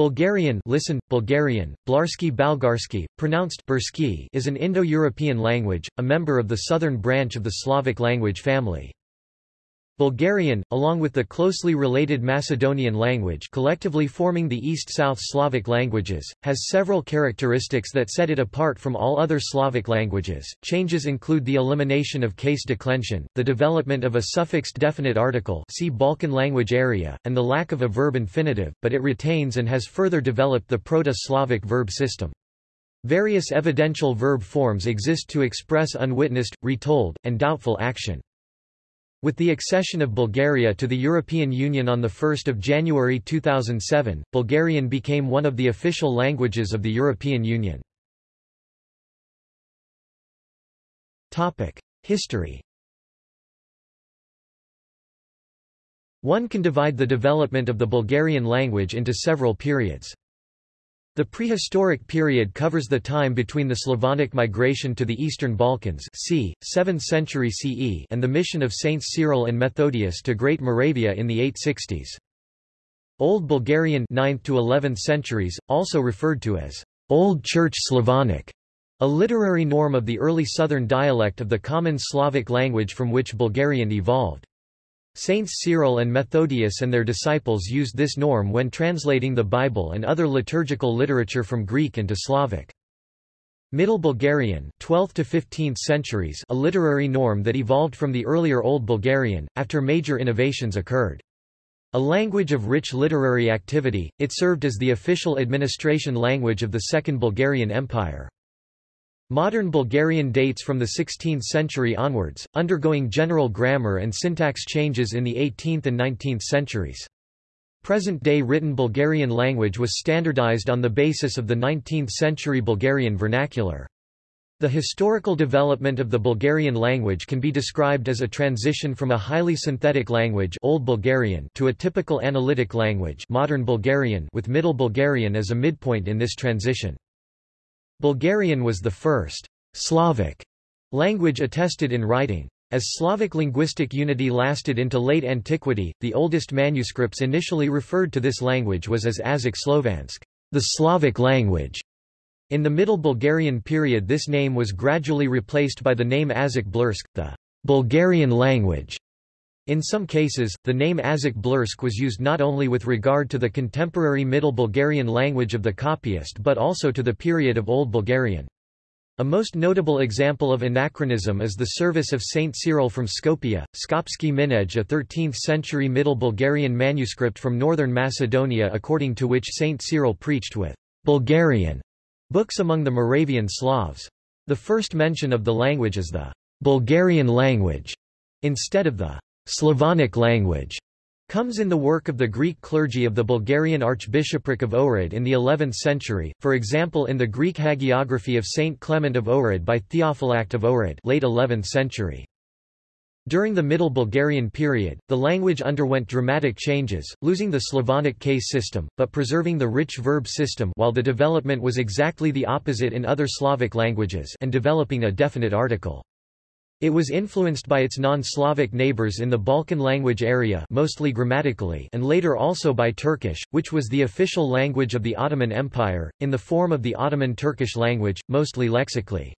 Bulgarian listen, Bulgarian, Blarsky Balgarsky, pronounced Bursky is an Indo-European language, a member of the southern branch of the Slavic language family. Bulgarian, along with the closely related Macedonian language collectively forming the East-South Slavic languages, has several characteristics that set it apart from all other Slavic languages. Changes include the elimination of case declension, the development of a suffixed definite article see Balkan language area, and the lack of a verb infinitive, but it retains and has further developed the Proto-Slavic verb system. Various evidential verb forms exist to express unwitnessed, retold, and doubtful action. With the accession of Bulgaria to the European Union on 1 January 2007, Bulgarian became one of the official languages of the European Union. History One can divide the development of the Bulgarian language into several periods. The prehistoric period covers the time between the Slavonic migration to the Eastern Balkans c. 7th century CE and the mission of Saints Cyril and Methodius to Great Moravia in the 860s. Old Bulgarian 9th to 11th centuries, also referred to as Old Church Slavonic, a literary norm of the early southern dialect of the common Slavic language from which Bulgarian evolved. Saints Cyril and Methodius and their disciples used this norm when translating the Bible and other liturgical literature from Greek into Slavic. Middle Bulgarian 12th to 15th centuries a literary norm that evolved from the earlier Old Bulgarian, after major innovations occurred. A language of rich literary activity, it served as the official administration language of the Second Bulgarian Empire. Modern Bulgarian dates from the 16th century onwards, undergoing general grammar and syntax changes in the 18th and 19th centuries. Present-day written Bulgarian language was standardized on the basis of the 19th-century Bulgarian vernacular. The historical development of the Bulgarian language can be described as a transition from a highly synthetic language Old Bulgarian to a typical analytic language Modern Bulgarian with Middle Bulgarian as a midpoint in this transition. Bulgarian was the first Slavic language attested in writing. As Slavic linguistic unity lasted into late antiquity, the oldest manuscripts initially referred to this language was as Azak Slovansk, the Slavic language. In the Middle Bulgarian period this name was gradually replaced by the name Azak Blursk, the Bulgarian language. In some cases, the name Azak Blursk was used not only with regard to the contemporary Middle Bulgarian language of the copyist but also to the period of Old Bulgarian. A most notable example of anachronism is the service of Saint Cyril from Skopje, Skopski Minej a 13th-century Middle Bulgarian manuscript from northern Macedonia according to which Saint Cyril preached with Bulgarian books among the Moravian Slavs. The first mention of the language is the Bulgarian language, instead of the Slavonic language comes in the work of the Greek clergy of the Bulgarian Archbishopric of Ohrid in the 11th century, for example in the Greek hagiography of Saint Clement of Ohrid by Theophylact of Ohrid late 11th century. During the Middle Bulgarian period, the language underwent dramatic changes, losing the Slavonic case system, but preserving the rich verb system while the development was exactly the opposite in other Slavic languages and developing a definite article. It was influenced by its non-Slavic neighbors in the Balkan language area mostly grammatically and later also by Turkish, which was the official language of the Ottoman Empire, in the form of the Ottoman Turkish language, mostly lexically.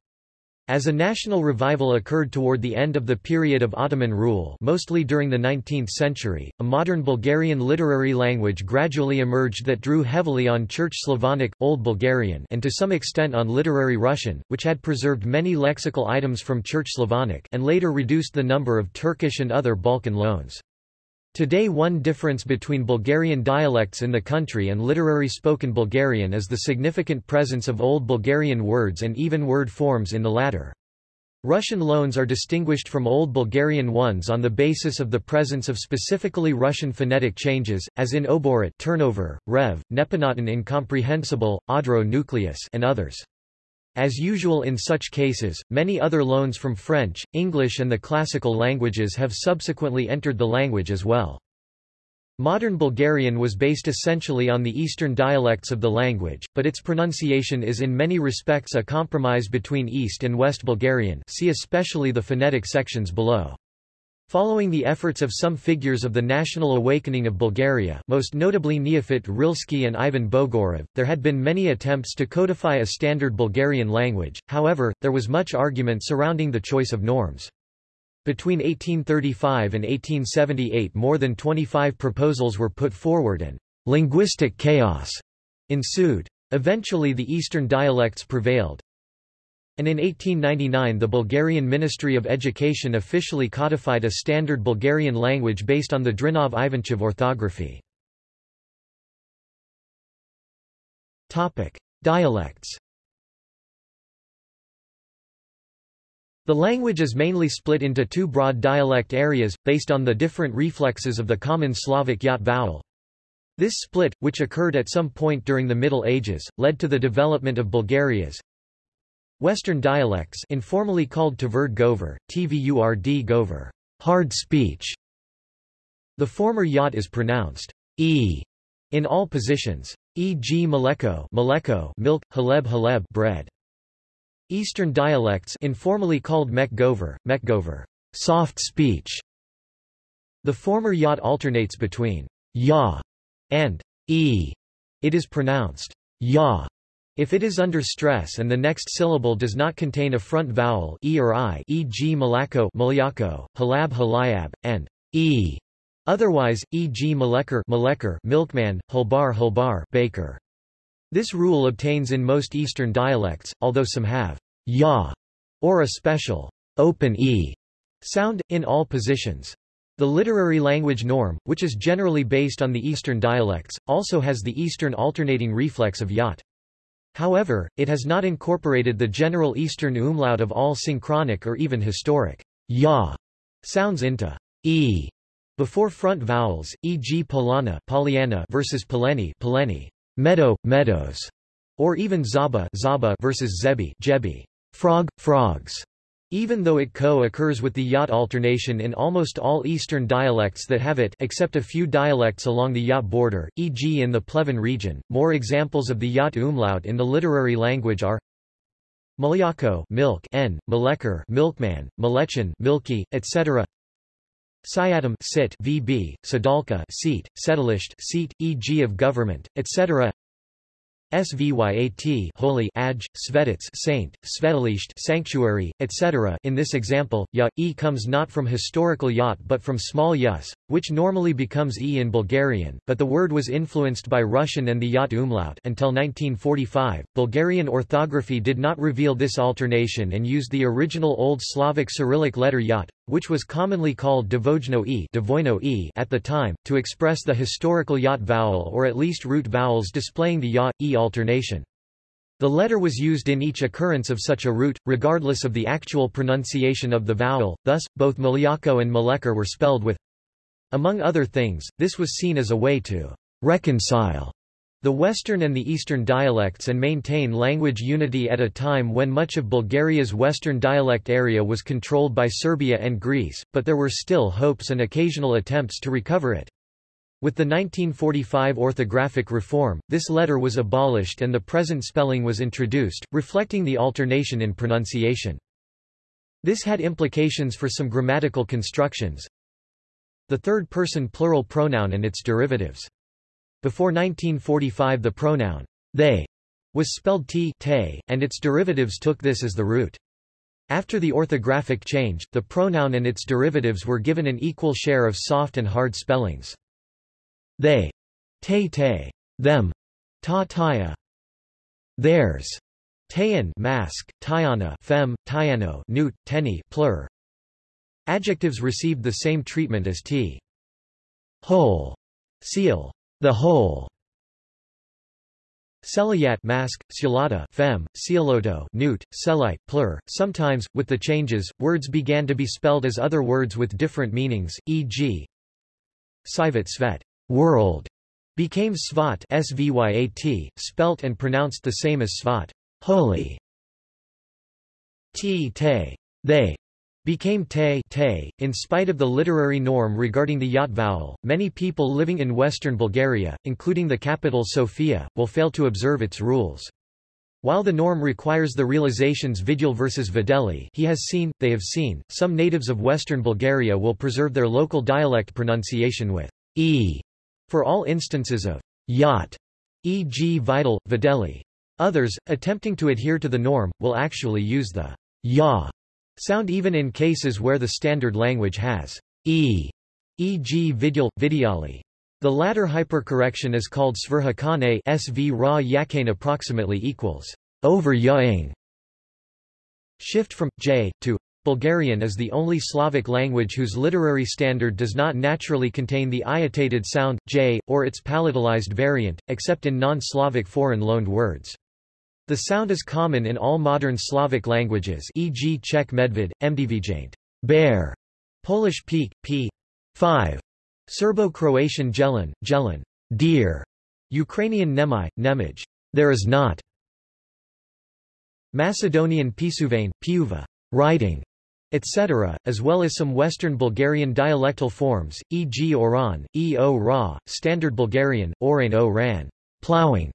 As a national revival occurred toward the end of the period of Ottoman rule mostly during the 19th century, a modern Bulgarian literary language gradually emerged that drew heavily on Church Slavonic, Old Bulgarian and to some extent on literary Russian, which had preserved many lexical items from Church Slavonic and later reduced the number of Turkish and other Balkan loans. Today one difference between Bulgarian dialects in the country and literary spoken Bulgarian is the significant presence of Old Bulgarian words and even word forms in the latter. Russian loans are distinguished from Old Bulgarian ones on the basis of the presence of specifically Russian phonetic changes, as in oborit turnover, rev, neponoton incomprehensible, odro nucleus and others. As usual in such cases, many other loans from French, English and the classical languages have subsequently entered the language as well. Modern Bulgarian was based essentially on the eastern dialects of the language, but its pronunciation is in many respects a compromise between East and West Bulgarian see especially the phonetic sections below. Following the efforts of some figures of the national awakening of Bulgaria most notably Neofit Rilski and Ivan Bogorov, there had been many attempts to codify a standard Bulgarian language, however, there was much argument surrounding the choice of norms. Between 1835 and 1878 more than 25 proposals were put forward and linguistic chaos ensued. Eventually the eastern dialects prevailed, and in 1899 the Bulgarian Ministry of Education officially codified a standard Bulgarian language based on the Drinov-Ivanchev orthography. Dialects The language is mainly split into two broad dialect areas, based on the different reflexes of the common Slavic yat vowel. This split, which occurred at some point during the Middle Ages, led to the development of Bulgaria's Western dialects informally called Tvrd Govor, Tvurd Govor, hard speech. The former yat is pronounced e in all positions, e.g. Maleko, Maleko milk, haleb haleb bread. Eastern dialects informally called Mek Govor, Mekgover, soft speech. The former yat alternates between ya and e. It is pronounced ya if it is under stress and the next syllable does not contain a front vowel e or i e.g. malako malyako, halab halayab, and e, otherwise, e.g. malekar malekar milkman, hulbar hulbar baker. This rule obtains in most Eastern dialects, although some have ya or a special open e sound, in all positions. The literary language norm, which is generally based on the Eastern dialects, also has the Eastern alternating reflex of yat. However, it has not incorporated the general Eastern umlaut of all synchronic or even historic ya sounds into e before front vowels, e.g. Polana Pollyanna versus Poleni Poleni, meadow, meadows, or even Zaba Zaba versus Zebi Jebi, frog, frogs. Even though it co-occurs with the yat alternation in almost all Eastern dialects that have it except a few dialects along the yat border, e.g. in the Pleven region, more examples of the yat umlaut in the literary language are Malyako milk n, milkman, Malechan milky, etc. Syatam sit vb, Sadalka seat, seat, e.g. of government, etc. Svyat holy Aj, Svetits saint, Svetalisht sanctuary, etc. In this example, ya, e comes not from historical yat but from small yus, which normally becomes e in Bulgarian, but the word was influenced by Russian and the yat umlaut until 1945. Bulgarian orthography did not reveal this alternation and used the original Old Slavic Cyrillic letter yat, which was commonly called Devojno e, e at the time, to express the historical yat vowel or at least root vowels displaying the ya, e alternation. The letter was used in each occurrence of such a root, regardless of the actual pronunciation of the vowel, thus, both Malyako and Malekar were spelled with. Among other things, this was seen as a way to reconcile the Western and the Eastern dialects and maintain language unity at a time when much of Bulgaria's Western dialect area was controlled by Serbia and Greece, but there were still hopes and occasional attempts to recover it. With the 1945 orthographic reform, this letter was abolished and the present spelling was introduced, reflecting the alternation in pronunciation. This had implications for some grammatical constructions. The third-person plural pronoun and its derivatives. Before 1945 the pronoun they was spelled t te, and its derivatives took this as the root. After the orthographic change, the pronoun and its derivatives were given an equal share of soft and hard spellings. They, te te, them, ta taya, theirs, tayan mask, tyana fem, tyano newt, teni plur. Adjectives received the same treatment as t. Whole, seal, the whole. Celayat mask, Ciolata fem, Cieloto newt, Celite plur. Sometimes, with the changes, words began to be spelled as other words with different meanings, e.g. Sivat Svet world, became Svat Svyat, spelt and pronounced the same as Svat holy. T te, they, became te, te. In spite of the literary norm regarding the yat vowel, many people living in western Bulgaria, including the capital Sofia, will fail to observe its rules. While the norm requires the realizations Vidul versus Videli he has seen, they have seen, some natives of western Bulgaria will preserve their local dialect pronunciation with e for all instances of yat, e.g. vital, videli. Others, attempting to adhere to the norm, will actually use the ya sound even in cases where the standard language has e, e.g. vidul, vidyali. The latter hypercorrection is called svrhakane sv ra yakane approximately equals over yaing. Shift from j to Bulgarian is the only Slavic language whose literary standard does not naturally contain the iotated sound j or its palatalized variant, except in non-Slavic foreign loaned words. The sound is common in all modern Slavic languages, e.g. Czech medved, mdvjaint, bear, Polish peak, p. 5, Serbo-Croatian Jelen, Jelen, deer, Ukrainian Nemai, Nemij, there is not, Macedonian Pisuvane, Piuva, writing, etc., as well as some Western Bulgarian dialectal forms, e.g. Oran, e o ra, Standard Bulgarian, Oran o ran, plowing.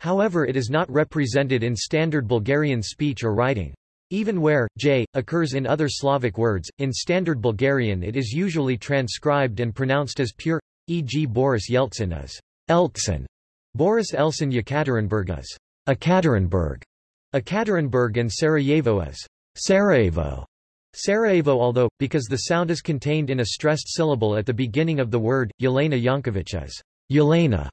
However it is not represented in Standard Bulgarian speech or writing. Even where j occurs in other Slavic words, in Standard Bulgarian it is usually transcribed and pronounced as pure, e.g. Boris Yeltsin as Eltsin, Boris Elsin Yekaterinburg as Ekaterinburg, Ekaterinburg and Sarajevo as Sarajevo. Sarajevo although, because the sound is contained in a stressed syllable at the beginning of the word, Yelena Yankovic as Yelena.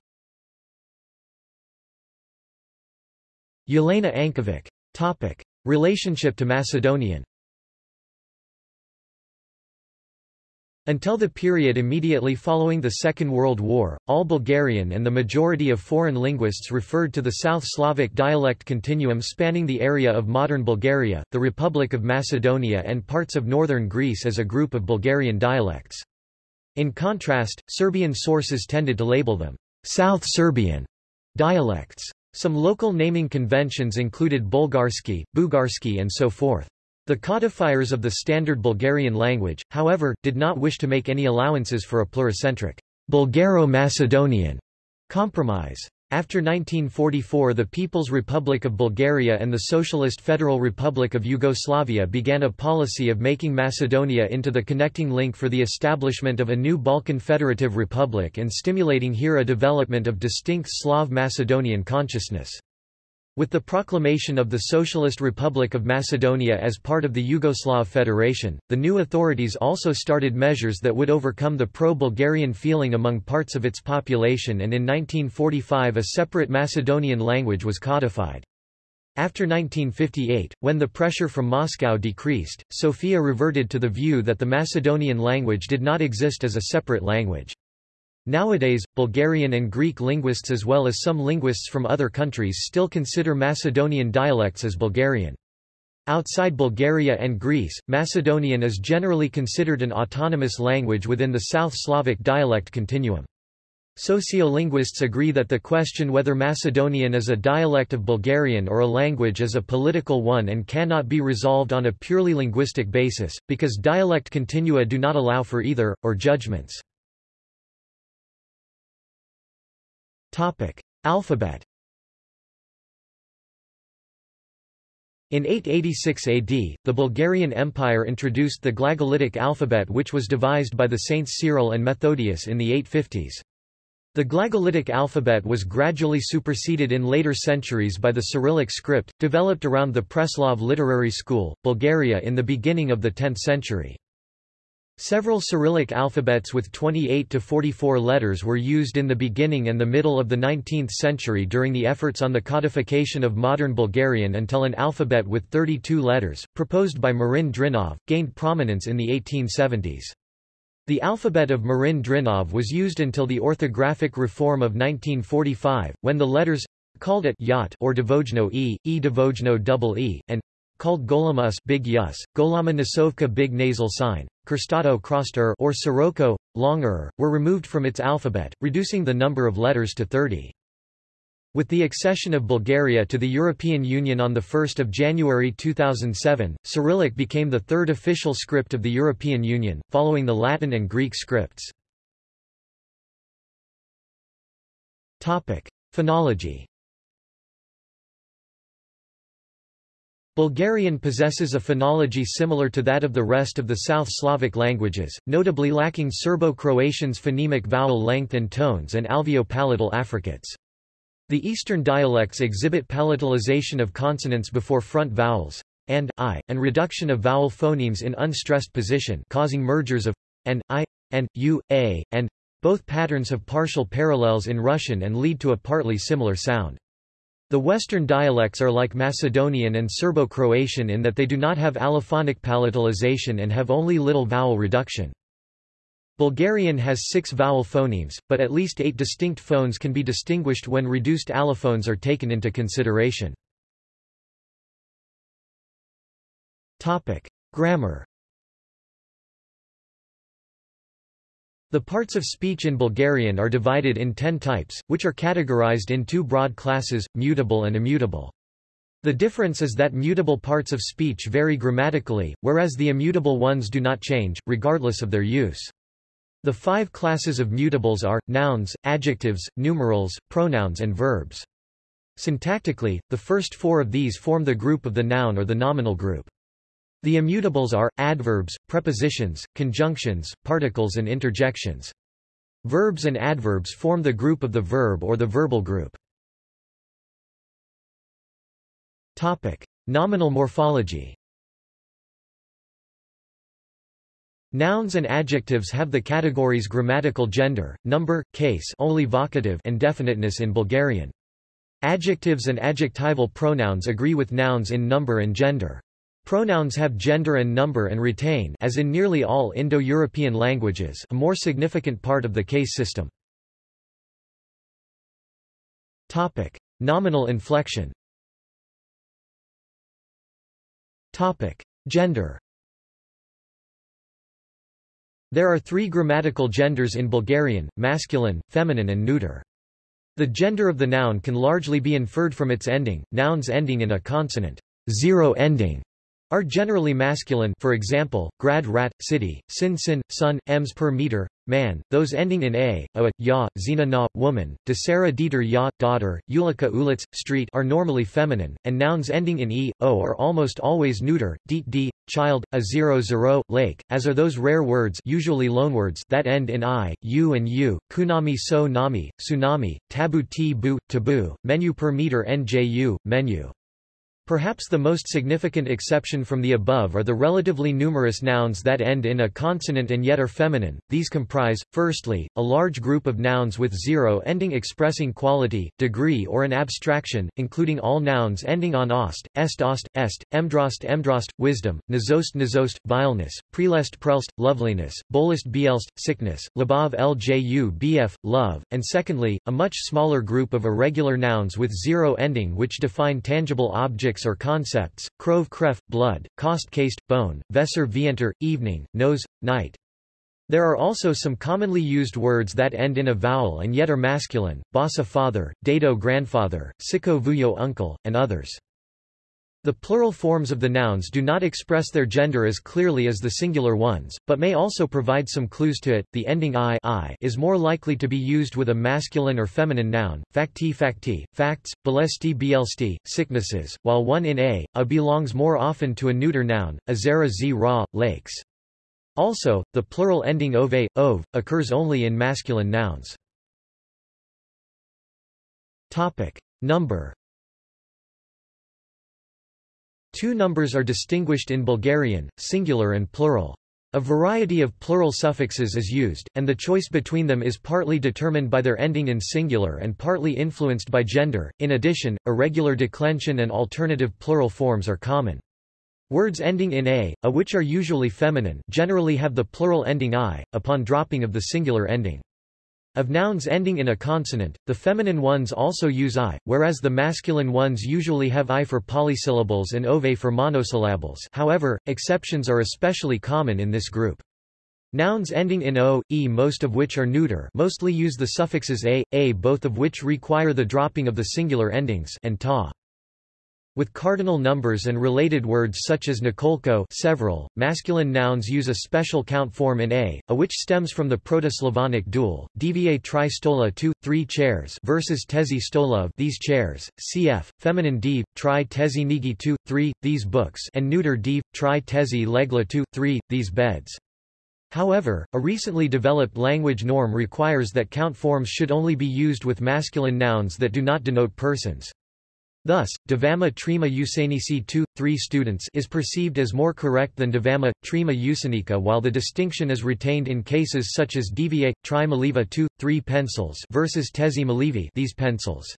Yelena Ankovic. Topic. Relationship to Macedonian Until the period immediately following the Second World War, all Bulgarian and the majority of foreign linguists referred to the South Slavic dialect continuum spanning the area of modern Bulgaria, the Republic of Macedonia and parts of northern Greece as a group of Bulgarian dialects. In contrast, Serbian sources tended to label them South Serbian dialects. Some local naming conventions included Bulgarski, Bugarski and so forth. The codifiers of the standard Bulgarian language, however, did not wish to make any allowances for a pluricentric Bulgaro-Macedonian compromise. After 1944 the People's Republic of Bulgaria and the Socialist Federal Republic of Yugoslavia began a policy of making Macedonia into the connecting link for the establishment of a new Balkan Federative Republic and stimulating here a development of distinct Slav Macedonian consciousness. With the proclamation of the Socialist Republic of Macedonia as part of the Yugoslav Federation, the new authorities also started measures that would overcome the pro-Bulgarian feeling among parts of its population and in 1945 a separate Macedonian language was codified. After 1958, when the pressure from Moscow decreased, Sofia reverted to the view that the Macedonian language did not exist as a separate language. Nowadays, Bulgarian and Greek linguists as well as some linguists from other countries still consider Macedonian dialects as Bulgarian. Outside Bulgaria and Greece, Macedonian is generally considered an autonomous language within the South Slavic dialect continuum. Sociolinguists agree that the question whether Macedonian is a dialect of Bulgarian or a language is a political one and cannot be resolved on a purely linguistic basis, because dialect continua do not allow for either, or judgments. Topic. Alphabet In 886 AD, the Bulgarian Empire introduced the Glagolitic alphabet which was devised by the saints Cyril and Methodius in the 850s. The Glagolitic alphabet was gradually superseded in later centuries by the Cyrillic script, developed around the Preslav literary school, Bulgaria in the beginning of the 10th century. Several Cyrillic alphabets with 28 to 44 letters were used in the beginning and the middle of the 19th century during the efforts on the codification of modern Bulgarian until an alphabet with 32 letters, proposed by Marin Drinov, gained prominence in the 1870s. The alphabet of Marin Drinov was used until the orthographic reform of 1945, when the letters called at yat or devojno e, e double e, and called golama big yus, golama nasovka big nasal sign, Kerstato crossed er or Sirocco, long er, were removed from its alphabet, reducing the number of letters to 30. With the accession of Bulgaria to the European Union on 1 January 2007, Cyrillic became the third official script of the European Union, following the Latin and Greek scripts. Phonology Bulgarian possesses a phonology similar to that of the rest of the South Slavic languages, notably lacking Serbo-Croatian's phonemic vowel length and tones and alveopalatal affricates. The Eastern dialects exhibit palatalization of consonants before front vowels, and i, and reduction of vowel phonemes in unstressed position causing mergers of and i, and u, a, and both patterns have partial parallels in Russian and lead to a partly similar sound. The Western dialects are like Macedonian and Serbo-Croatian in that they do not have allophonic palatalization and have only little vowel reduction. Bulgarian has six vowel phonemes, but at least eight distinct phones can be distinguished when reduced allophones are taken into consideration. Topic. Grammar The parts of speech in Bulgarian are divided in ten types, which are categorized in two broad classes, mutable and immutable. The difference is that mutable parts of speech vary grammatically, whereas the immutable ones do not change, regardless of their use. The five classes of mutables are, nouns, adjectives, numerals, pronouns and verbs. Syntactically, the first four of these form the group of the noun or the nominal group. The immutables are, adverbs, prepositions, conjunctions, particles and interjections. Verbs and adverbs form the group of the verb or the verbal group. Topic. Nominal morphology Nouns and adjectives have the categories grammatical gender, number, case only vocative and definiteness in Bulgarian. Adjectives and adjectival pronouns agree with nouns in number and gender. Pronouns have gender and number and retain as in nearly all Indo-European languages a more significant part of the case system. Topic: Nominal inflection. Topic: Gender. There are three grammatical genders in Bulgarian, masculine, feminine and neuter. The gender of the noun can largely be inferred from its ending, nouns ending in a consonant, zero ending, are generally masculine for example, grad rat, city, sin sin, sun, ems per meter, man, those ending in a, a, ya, zina na, woman, desera dieter ya, daughter, ulika ulitz, street are normally feminine, and nouns ending in e, o are almost always neuter, deet d, child, a zero zero, lake, as are those rare words usually loanwords that end in i, u and u, kunami so nami, tsunami, tabu t bu, taboo, menu per meter nju, menu. Perhaps the most significant exception from the above are the relatively numerous nouns that end in a consonant and yet are feminine. These comprise, firstly, a large group of nouns with zero ending expressing quality, degree or an abstraction, including all nouns ending on ost, est ost, est, emdrost emdrost, wisdom, nazost nazost, vileness, prelest prelst, loveliness, bolest bielst, sickness, labav lju bf, love, and secondly, a much smaller group of irregular nouns with zero ending which define tangible objects or concepts, krov kref, blood, kost caste, bone, vesser vienter, evening, nose, night. There are also some commonly used words that end in a vowel and yet are masculine, basa father, dado grandfather, siko vuyo uncle, and others. The plural forms of the nouns do not express their gender as clearly as the singular ones, but may also provide some clues to it. The ending i, I is more likely to be used with a masculine or feminine noun, facti facti, facts, belesti bielsti, sicknesses, while one in a, a belongs more often to a neuter noun, azera z ra, lakes. Also, the plural ending ove, ove, occurs only in masculine nouns. Topic. Number Two numbers are distinguished in Bulgarian, singular and plural. A variety of plural suffixes is used, and the choice between them is partly determined by their ending in singular and partly influenced by gender. In addition, irregular declension and alternative plural forms are common. Words ending in a, a which are usually feminine, generally have the plural ending i, upon dropping of the singular ending. Of nouns ending in a consonant, the feminine ones also use i, whereas the masculine ones usually have i for polysyllables and ove for monosyllables however, exceptions are especially common in this group. Nouns ending in o, e most of which are neuter mostly use the suffixes a, a both of which require the dropping of the singular endings and ta. With cardinal numbers and related words such as Nikolko several, masculine nouns use a special count form in a, a which stems from the Proto-Slavonic dual, divie tri stola two, three chairs versus tezi stola these chairs, cf. feminine div, tri tezi nigi two, three, these books and neuter div, tri tezi legla two, three, these beds. However, a recently developed language norm requires that count forms should only be used with masculine nouns that do not denote persons. Thus, Devama Trima Usanisi 2, 3 students is perceived as more correct than Devama, Trima Usanika while the distinction is retained in cases such as Deviate, Tri Maliva 2, 3 pencils versus Tezi Malivi these pencils.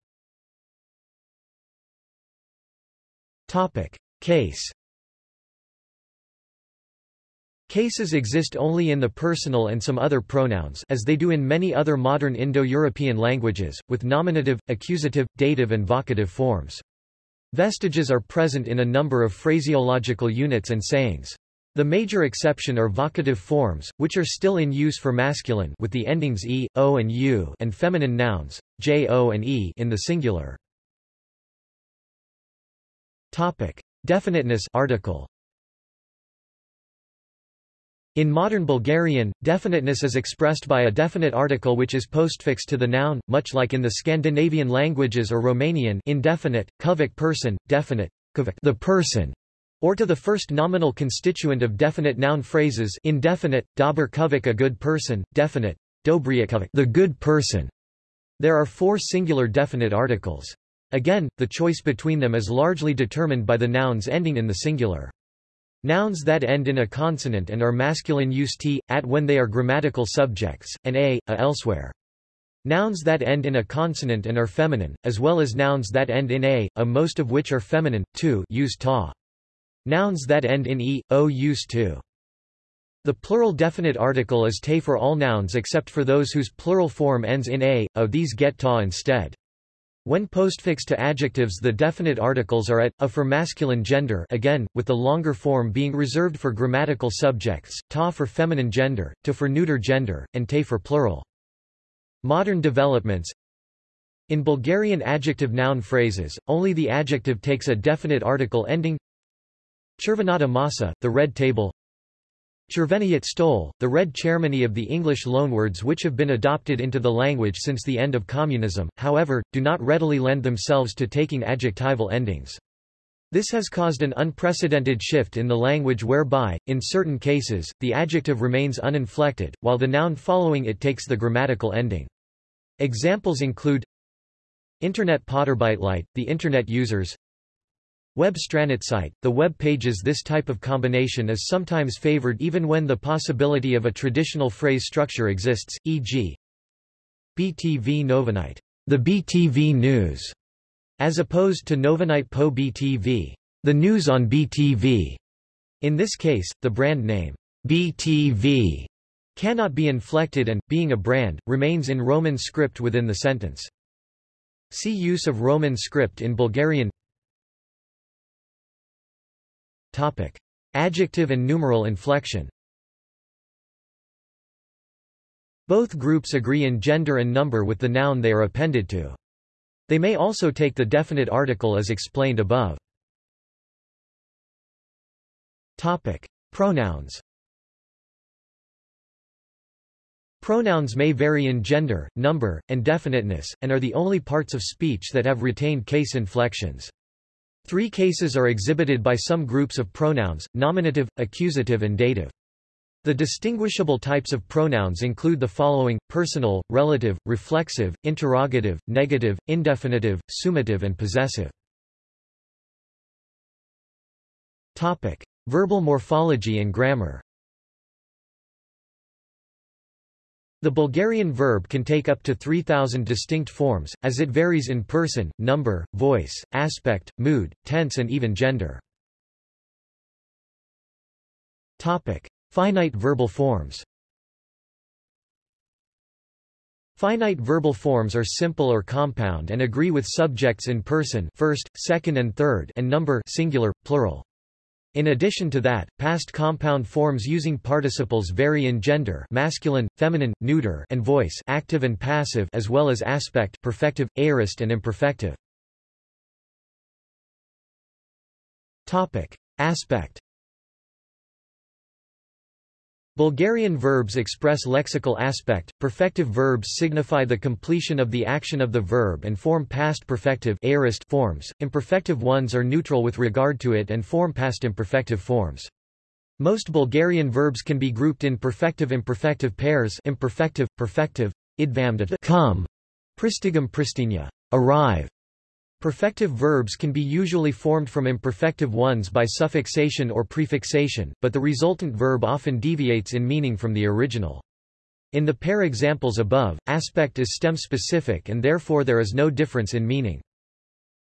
Topic. Case Cases exist only in the personal and some other pronouns as they do in many other modern Indo-European languages, with nominative, accusative, dative and vocative forms. Vestiges are present in a number of phraseological units and sayings. The major exception are vocative forms, which are still in use for masculine with the endings e, o and u and feminine nouns, j, o and e in the singular. Topic. Definiteness article. In modern Bulgarian, definiteness is expressed by a definite article which is postfixed to the noun, much like in the Scandinavian languages or Romanian indefinite, kuvik person, definite, the person, or to the first nominal constituent of definite noun phrases indefinite, dober kuvik a good person, definite, dobriakuvik the good person. There are four singular definite articles. Again, the choice between them is largely determined by the nouns ending in the singular. Nouns that end in a consonant and are masculine use t, at when they are grammatical subjects, and a, a elsewhere. Nouns that end in a consonant and are feminine, as well as nouns that end in a, a most of which are feminine, too use ta. Nouns that end in e, o use to. The plural definite article is te for all nouns except for those whose plural form ends in a, o these get ta instead. When postfixed to adjectives the definite articles are at, a for masculine gender again, with the longer form being reserved for grammatical subjects, ta for feminine gender, to for neuter gender, and te for plural. Modern developments. In Bulgarian adjective noun phrases, only the adjective takes a definite article ending. Chervenata masa, the red table Cherveniyat stole, the red chairmany of the English loanwords which have been adopted into the language since the end of communism, however, do not readily lend themselves to taking adjectival endings. This has caused an unprecedented shift in the language whereby, in certain cases, the adjective remains uninflected, while the noun following it takes the grammatical ending. Examples include Internet Potterbytelight, the Internet users Web site, the web pages This type of combination is sometimes favored even when the possibility of a traditional phrase structure exists, e.g. BTV Novinite, the BTV News, as opposed to Novinite po BTV, the news on BTV. In this case, the brand name, BTV, cannot be inflected and, being a brand, remains in Roman script within the sentence. See use of Roman script in Bulgarian Topic. Adjective and numeral inflection Both groups agree in gender and number with the noun they are appended to. They may also take the definite article as explained above. Topic. Pronouns Pronouns may vary in gender, number, and definiteness, and are the only parts of speech that have retained case inflections. Three cases are exhibited by some groups of pronouns, nominative, accusative and dative. The distinguishable types of pronouns include the following, personal, relative, reflexive, interrogative, negative, indefinitive, summative and possessive. Topic. Verbal morphology and grammar The Bulgarian verb can take up to 3,000 distinct forms, as it varies in person, number, voice, aspect, mood, tense and even gender. Topic. Finite verbal forms Finite verbal forms are simple or compound and agree with subjects in person first, second and third and number singular, plural. In addition to that, past compound forms using participles vary in gender masculine, feminine, neuter and voice active and passive as well as aspect perfective, aorist and imperfective. Topic. Aspect Bulgarian verbs express lexical aspect. Perfective verbs signify the completion of the action of the verb and form past perfective forms. Imperfective ones are neutral with regard to it and form past imperfective forms. Most Bulgarian verbs can be grouped in perfective-imperfective pairs imperfective, perfective, idvamda come, pristigum pristinya, arrive, Perfective verbs can be usually formed from imperfective ones by suffixation or prefixation, but the resultant verb often deviates in meaning from the original. In the pair examples above, aspect is stem-specific and therefore there is no difference in meaning.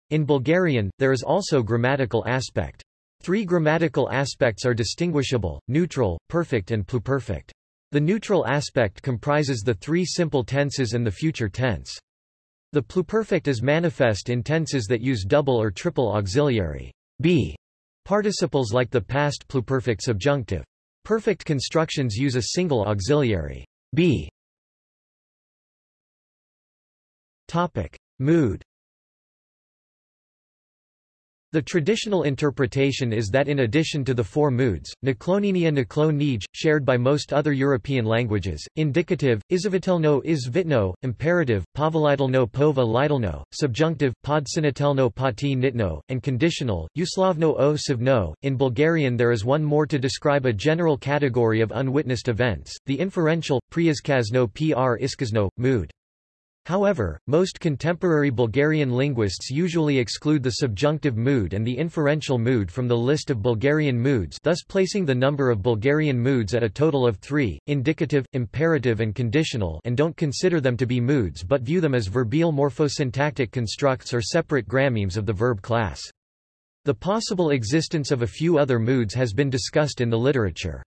In Bulgarian, there is also grammatical aspect. Three grammatical aspects are distinguishable, neutral, perfect and pluperfect. The neutral aspect comprises the three simple tenses and the future tense. The pluperfect is manifest in tenses that use double or triple auxiliary be participles like the past pluperfect subjunctive. Perfect constructions use a single auxiliary be. Topic: Mood the traditional interpretation is that in addition to the four moods, nakloninia naklonij, shared by most other European languages, indicative, izavitelno izvitno, imperative, povolitelno pova lidalno, subjunctive, podsinitelno pati nitno, and conditional, uslovno o savno. In Bulgarian there is one more to describe a general category of unwitnessed events, the inferential, priazkazno pr iskazno, mood. However, most contemporary Bulgarian linguists usually exclude the subjunctive mood and the inferential mood from the list of Bulgarian moods thus placing the number of Bulgarian moods at a total of three, indicative, imperative and conditional and don't consider them to be moods but view them as verbal morphosyntactic constructs or separate grammemes of the verb class. The possible existence of a few other moods has been discussed in the literature.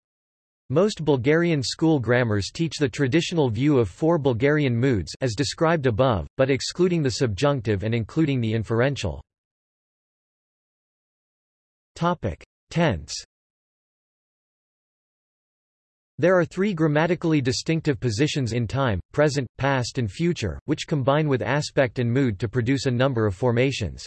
Most Bulgarian school grammars teach the traditional view of four Bulgarian moods as described above, but excluding the subjunctive and including the inferential. Topic: Tense. There are three grammatically distinctive positions in time, present, past and future, which combine with aspect and mood to produce a number of formations.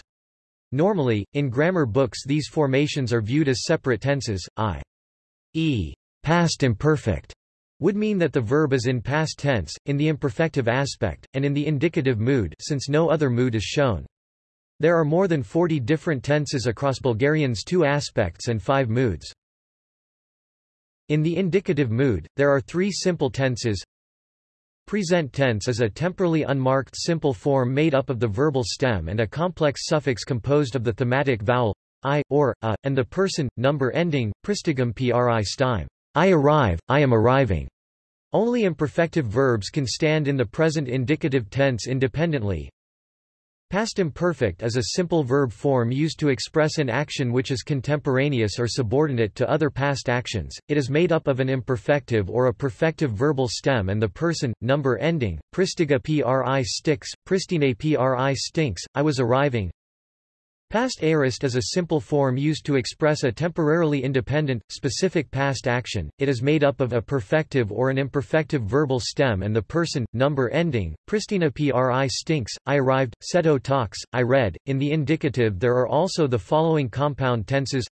Normally, in grammar books these formations are viewed as separate tenses, i.e past imperfect would mean that the verb is in past tense, in the imperfective aspect, and in the indicative mood since no other mood is shown. There are more than 40 different tenses across Bulgarian's two aspects and five moods. In the indicative mood, there are three simple tenses. Present tense is a temporally unmarked simple form made up of the verbal stem and a complex suffix composed of the thematic vowel i, or, a, and the person, number ending, pristigum pri stime. I arrive, I am arriving. Only imperfective verbs can stand in the present indicative tense independently. Past imperfect is a simple verb form used to express an action which is contemporaneous or subordinate to other past actions. It is made up of an imperfective or a perfective verbal stem and the person, number ending, pristiga pri sticks, pristine pri stinks, I was arriving, Past aorist is a simple form used to express a temporarily independent, specific past action. It is made up of a perfective or an imperfective verbal stem and the person, number ending. Pristina pri stinks, I arrived, seto talks, I read. In the indicative there are also the following compound tenses.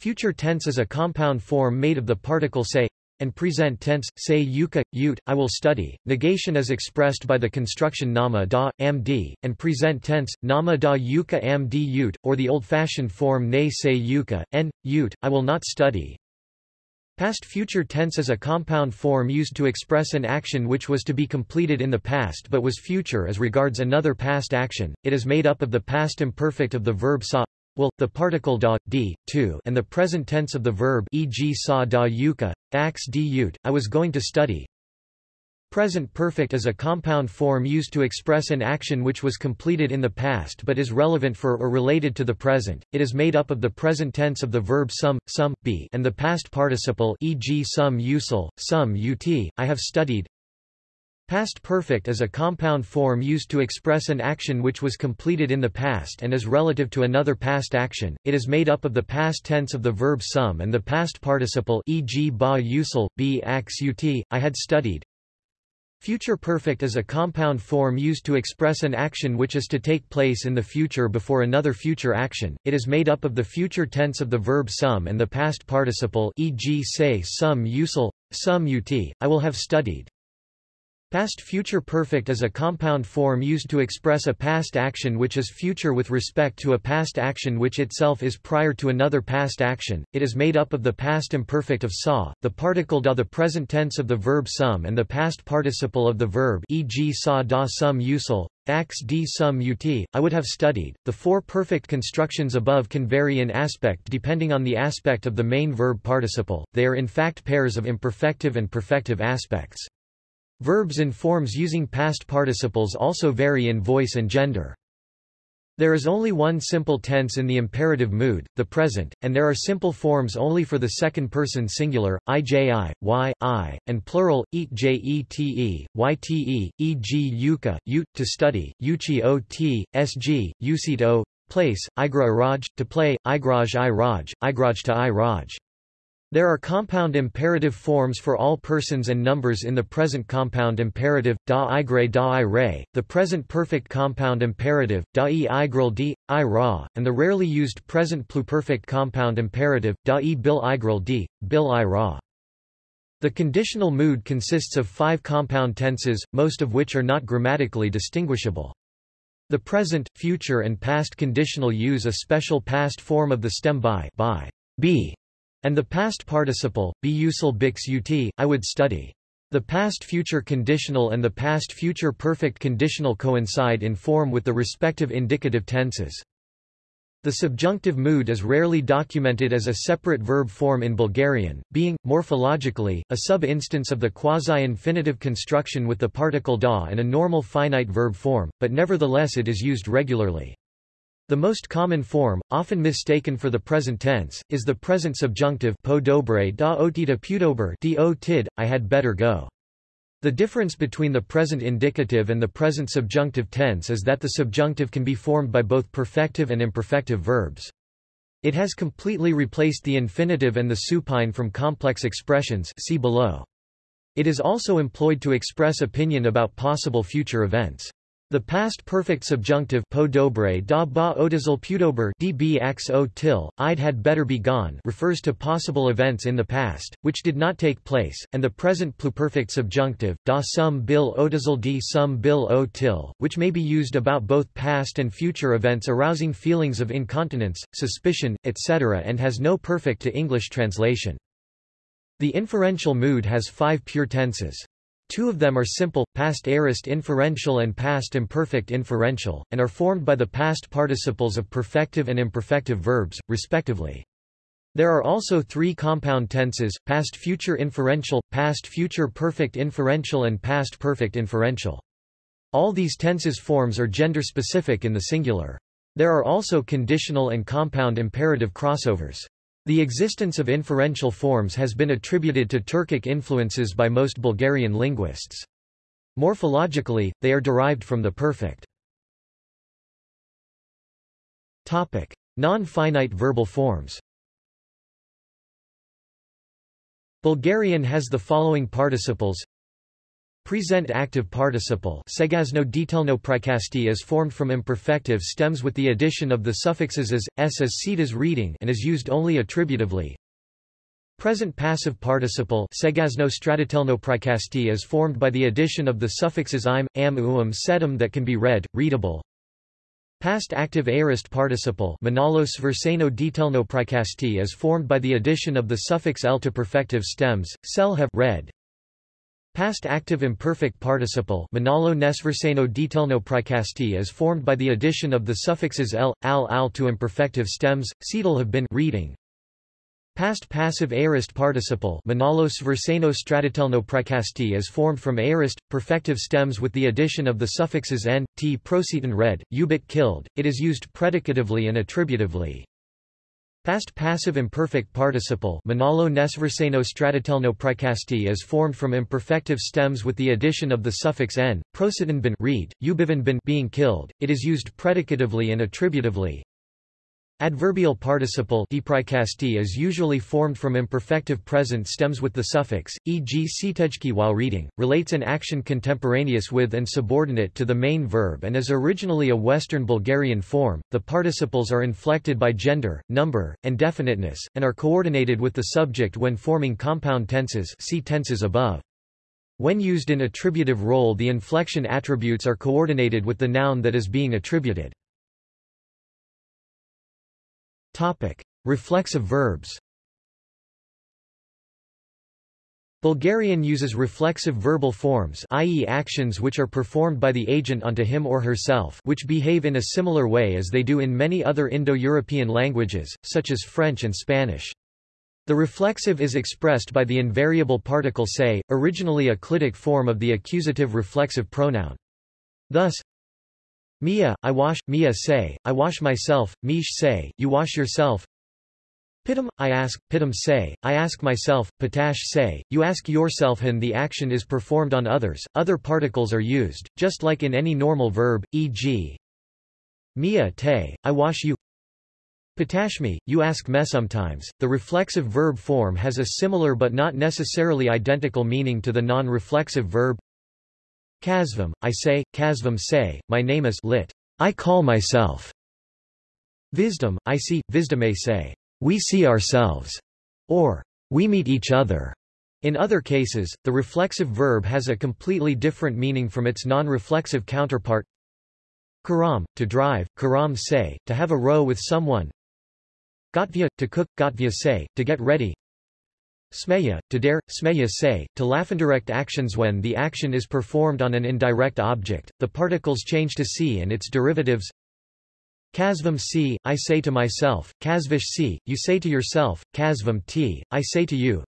Future tense is a compound form made of the particle say, and present tense, say yuka, yut, I will study. Negation is expressed by the construction nama da, amd, and present tense, nama da yuka amd yut, or the old-fashioned form ne say yuka, n, yut, I will not study. Past future tense is a compound form used to express an action which was to be completed in the past but was future as regards another past action. It is made up of the past imperfect of the verb sa will, the particle da, d, to, and the present tense of the verb e.g. sa da yuka, ax d I was going to study. Present perfect is a compound form used to express an action which was completed in the past but is relevant for or related to the present. It is made up of the present tense of the verb sum, sum, be, and the past participle e.g. sum usul, sum ut, I have studied, Past perfect is a compound form used to express an action which was completed in the past and is relative to another past action. It is made up of the past tense of the verb sum and the past participle e.g. ba usul, b ax ut, I had studied. Future perfect is a compound form used to express an action which is to take place in the future before another future action. It is made up of the future tense of the verb sum and the past participle e.g. say sum usul, sum ut, I will have studied. Past future perfect is a compound form used to express a past action which is future with respect to a past action which itself is prior to another past action. It is made up of the past imperfect of saw, the particle da the present tense of the verb sum and the past participle of the verb e.g. saw da sum usul, ax d sum ut, I would have studied. The four perfect constructions above can vary in aspect depending on the aspect of the main verb participle, they are in fact pairs of imperfective and perfective aspects. Verbs in forms using past participles also vary in voice and gender. There is only one simple tense in the imperative mood, the present, and there are simple forms only for the second person singular, iji, y, i, and plural, eat jete, yte, e.g. yuka, ut, to study, uchi ot, sg, usit o, place, igra iraj, to play, igraj i raj, igraj to i raj. There are compound imperative forms for all persons and numbers in the present compound imperative, da i gre da i re, the present perfect compound imperative, da e i gril d, i ra, and the rarely used present pluperfect compound imperative, da e bil i gril d, bil i ra. The conditional mood consists of five compound tenses, most of which are not grammatically distinguishable. The present, future and past conditional use a special past form of the stem by, by, be, and the past participle, be usul bix ut, I would study. The past-future conditional and the past-future perfect conditional coincide in form with the respective indicative tenses. The subjunctive mood is rarely documented as a separate verb form in Bulgarian, being, morphologically, a sub-instance of the quasi-infinitive construction with the particle da and a normal finite verb form, but nevertheless it is used regularly. The most common form, often mistaken for the present tense, is the present subjunctive po dobre da otida pudober do tid, I had better go. The difference between the present indicative and the present subjunctive tense is that the subjunctive can be formed by both perfective and imperfective verbs. It has completely replaced the infinitive and the supine from complex expressions see below. It is also employed to express opinion about possible future events. The past perfect subjunctive po dobre da ba odizal pudober dbx til, I'd had better be gone refers to possible events in the past, which did not take place, and the present pluperfect subjunctive, da sum bil odizal d sum bil o til, which may be used about both past and future events arousing feelings of incontinence, suspicion, etc. and has no perfect to English translation. The inferential mood has five pure tenses. Two of them are simple, past aorist inferential and past imperfect inferential, and are formed by the past participles of perfective and imperfective verbs, respectively. There are also three compound tenses, past future inferential, past future perfect inferential and past perfect inferential. All these tenses forms are gender-specific in the singular. There are also conditional and compound imperative crossovers. The existence of inferential forms has been attributed to Turkic influences by most Bulgarian linguists. Morphologically, they are derived from the perfect. Non-finite verbal forms Bulgarian has the following participles Present active participle segazno detailno prikasti is formed from imperfective stems with the addition of the suffixes as, s as seed as reading and is used only attributively. Present passive participle segazno stratitelno prikasti is formed by the addition of the suffixes im, am uum sedum that can be read, readable. Past active aorist participle manalo sverseno detailno prikasti is formed by the addition of the suffix l to perfective stems, sel have read, Past active imperfect participle Manalo nesverseno detailno prikasti is formed by the addition of the suffixes l, al al to imperfective stems, seedal have been reading. Past passive aorist participle Manalo sverseno stratitelno prikasti is formed from aorist, perfective stems with the addition of the suffixes n, t procetan read, ubit killed, it is used predicatively and attributively. Past passive imperfect participle Manalo nesverseno stratitelno Pricasti is formed from imperfective stems with the addition of the suffix n, prositan bin read, ubivan bin being killed, it is used predicatively and attributively. Adverbial participle is usually formed from imperfective present stems with the suffix, e.g. sitejki while reading, relates an action contemporaneous with and subordinate to the main verb and is originally a Western Bulgarian form. The participles are inflected by gender, number, and definiteness, and are coordinated with the subject when forming compound tenses see tenses above. When used in attributive role the inflection attributes are coordinated with the noun that is being attributed. Topic: Reflexive verbs. Bulgarian uses reflexive verbal forms i.e. actions which are performed by the agent onto him or herself which behave in a similar way as they do in many other Indo-European languages, such as French and Spanish. The reflexive is expressed by the invariable particle se, originally a clitic form of the accusative reflexive pronoun. Thus, Mia, I wash, Mia say, I wash myself, Mish say, you wash yourself. Pitam, I ask, Pitam say, I ask myself, Patash say, you ask yourself and the action is performed on others, other particles are used, just like in any normal verb, e.g. Mia te, I wash you. Patashmi, you ask me sometimes. The reflexive verb form has a similar but not necessarily identical meaning to the non-reflexive verb Kasvam, I say, Kasvam say, my name is lit. I call myself. Visdom, I see, Visdame say, we see ourselves, or we meet each other. In other cases, the reflexive verb has a completely different meaning from its non-reflexive counterpart. Karam, to drive, karam say, to have a row with someone. Gotvia, to cook, gotvia say, to get ready. Smeya, to dare, smeya say, to laugh. Indirect actions When the action is performed on an indirect object, the particles change to si and its derivatives. Kasvam si, I say to myself, kasvish si, you say to yourself, kasvam ti, I say to you.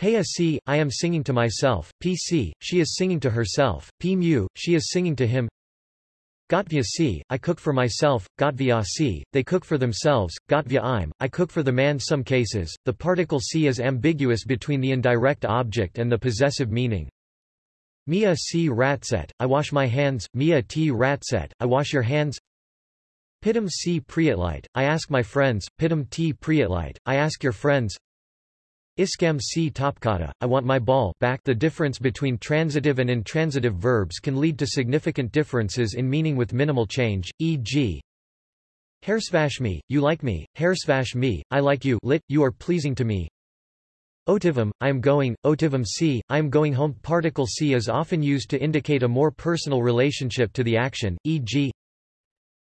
Paya si, I am singing to myself, pc, she is singing to herself, p mu, she is singing to him. Gotvya si, I cook for myself, Gotvya si, they cook for themselves, Gotvya im, I cook for the man Some cases, the particle si is ambiguous between the indirect object and the possessive meaning. Mia si ratset, I wash my hands, Mia t ratset, I wash your hands. Pitam si priatlite, I ask my friends, Pitam t priatlite, I ask your friends. Iskam c. Topkata, I want my ball back. The difference between transitive and intransitive verbs can lead to significant differences in meaning with minimal change, e.g. Hairsvash me, you like me, hairsvash me, I like you. Lit, you are pleasing to me. Otivam, I am going, otivam c, I am going home. Particle c is often used to indicate a more personal relationship to the action, e.g.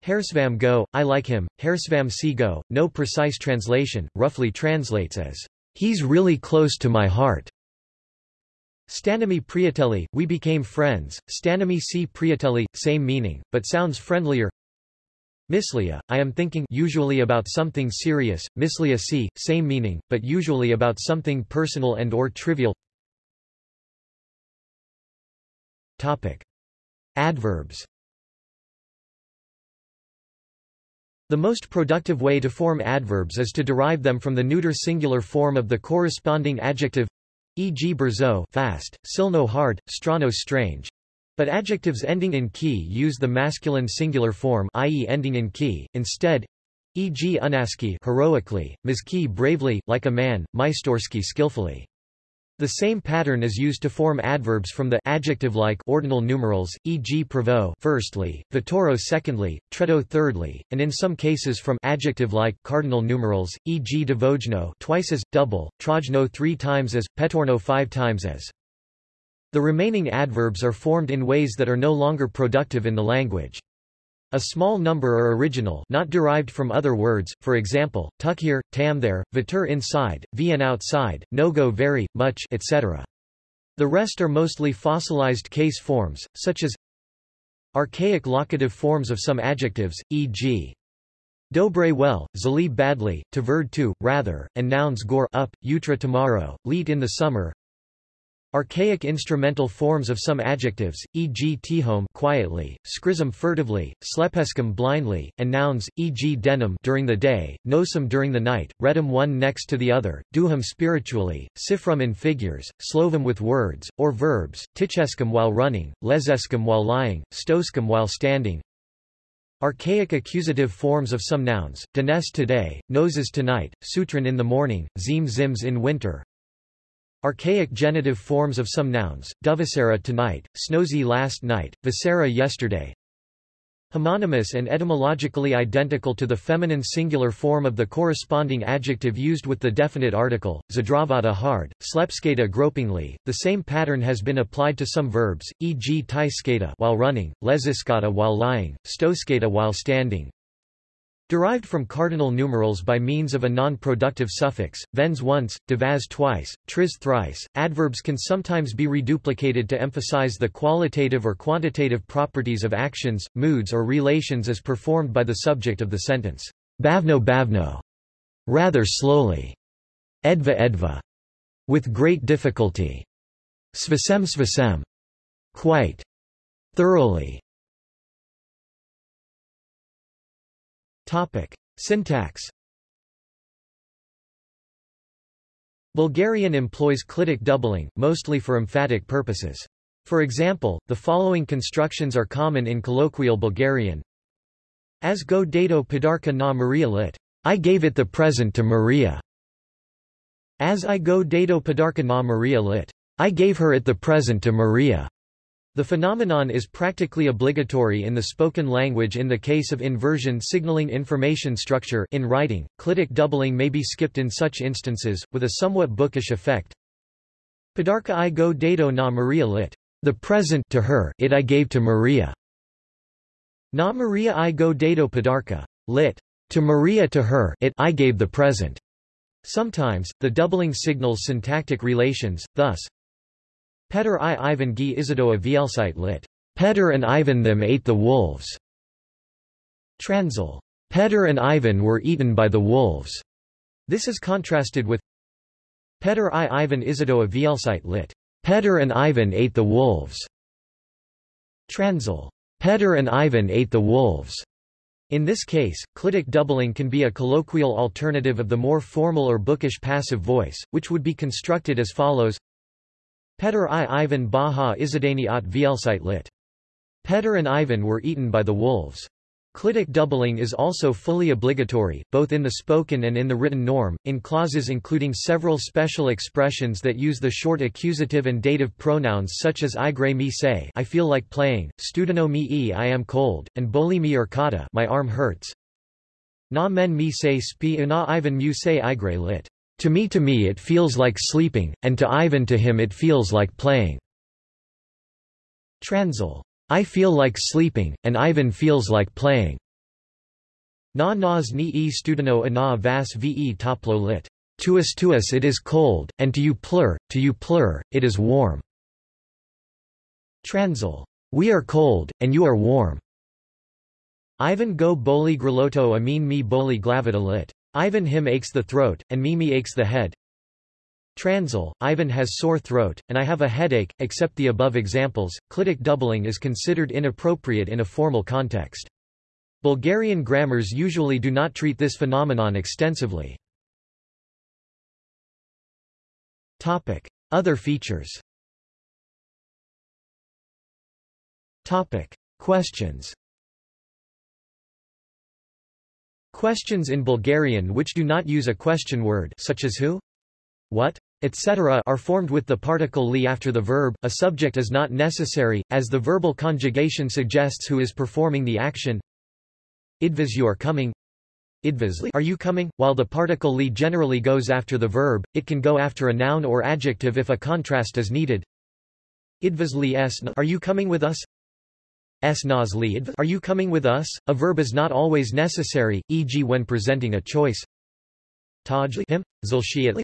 Hairsvam go, I like him, hairsvam c go, no precise translation, roughly translates as He's really close to my heart. Stanami Priatelli, we became friends, Stanami C Priatelli, same meaning, but sounds friendlier. Mislia, I am thinking usually about something serious, mislia C, same meaning, but usually about something personal and or trivial. Topic. Adverbs The most productive way to form adverbs is to derive them from the neuter singular form of the corresponding adjective e.g. berzo fast, silno hard, strano strange. But adjectives ending in ki use the masculine singular form i.e. ending in ki, instead e.g. unaski heroically, miski bravely, like a man, maistorsky skillfully. The same pattern is used to form adverbs from the adjective-like ordinal numerals, e.g. provo firstly, vitoro secondly, treto thirdly, and in some cases from adjective-like cardinal numerals, e.g. devojno twice as, double, trojno three times as, petorno five times as. The remaining adverbs are formed in ways that are no longer productive in the language. A small number are original not derived from other words, for example, tuck here, tam there, vitur inside, vn outside, no go very, much etc. The rest are mostly fossilized case forms, such as archaic locative forms of some adjectives, e.g. Dobre well, zali badly, tverd to, rather, and nouns gore up, utra tomorrow, lead in the summer, Archaic instrumental forms of some adjectives, e.g. tihome quietly, scrism furtively, slepescum blindly, and nouns, e.g. denim during the day, nosum during the night, redum one next to the other, duhum spiritually, sifrum in figures, slovum with words, or verbs, tichescum while running, lesescum while lying, stoscum while standing, Archaic accusative forms of some nouns, danes today, noses tonight, sutran in the morning, zim zims in winter. Archaic genitive forms of some nouns, duvasera tonight, snozy last night, visera yesterday. Homonymous and etymologically identical to the feminine singular form of the corresponding adjective used with the definite article, zadravata hard, slepskata gropingly. The same pattern has been applied to some verbs, e.g. taiskata while running, leziskata while lying, stoskata while standing, Derived from cardinal numerals by means of a non-productive suffix, vens once, devas twice, tris thrice, adverbs can sometimes be reduplicated to emphasize the qualitative or quantitative properties of actions, moods or relations as performed by the subject of the sentence. Bavno bavno. Rather slowly. Edva edva. With great difficulty. Svasem svasem. Quite. Thoroughly. Topic. Syntax Bulgarian employs clitic doubling, mostly for emphatic purposes. For example, the following constructions are common in colloquial Bulgarian. As go dato podarka na Maria lit. I gave it the present to Maria. As I go dato podarka na Maria lit. I gave her it the present to Maria. The phenomenon is practically obligatory in the spoken language in the case of inversion signaling information structure in writing. Clitic doubling may be skipped in such instances, with a somewhat bookish effect. Podarka I go dato na Maria lit. The present to her it I gave to Maria. Na Maria I go dato podarka. Lit. To Maria to her it I gave the present. Sometimes, the doubling signals syntactic relations, thus, Peter I Ivan Gi Izadoa Vielsite lit. Peter and Ivan them ate the wolves. Transil. Peter and Ivan were eaten by the wolves. This is contrasted with Peter I Ivan Izadoa Vielsite lit. Peter and Ivan ate the wolves. Transil. Peter and Ivan ate the wolves. In this case, clitic doubling can be a colloquial alternative of the more formal or bookish passive voice, which would be constructed as follows Petr i Ivan Baha Izadani at Vielsite lit. Petr and Ivan were eaten by the wolves. Clitic doubling is also fully obligatory, both in the spoken and in the written norm, in clauses including several special expressions that use the short accusative and dative pronouns such as igre me say I feel like playing, studeno me e I am cold, and boli me kata my arm hurts. Na men me say spi una Ivan mu say igre lit. To me to me it feels like sleeping, and to Ivan to him it feels like playing. Transil. I feel like sleeping, and Ivan feels like playing. Na nas ni e studeno ana vas ve toplo lit. To us to us it is cold, and to you plur, to you plur, it is warm. Transil. We are cold, and you are warm. Ivan go boli graloto amin me boli glavita lit. Ivan him aches the throat, and Mimi aches the head. Transil, Ivan has sore throat, and I have a headache. Except the above examples, clitic doubling is considered inappropriate in a formal context. Bulgarian grammars usually do not treat this phenomenon extensively. Topic. Other features Topic. Questions Questions in Bulgarian which do not use a question word such as who? What? etc. are formed with the particle li after the verb. A subject is not necessary, as the verbal conjugation suggests who is performing the action. Idvis you are coming. Idvisli are you coming? While the particle li generally goes after the verb, it can go after a noun or adjective if a contrast is needed. Idvisli s are you coming with us? Are you coming with us? A verb is not always necessary, e.g. when presenting a choice. Tajli him,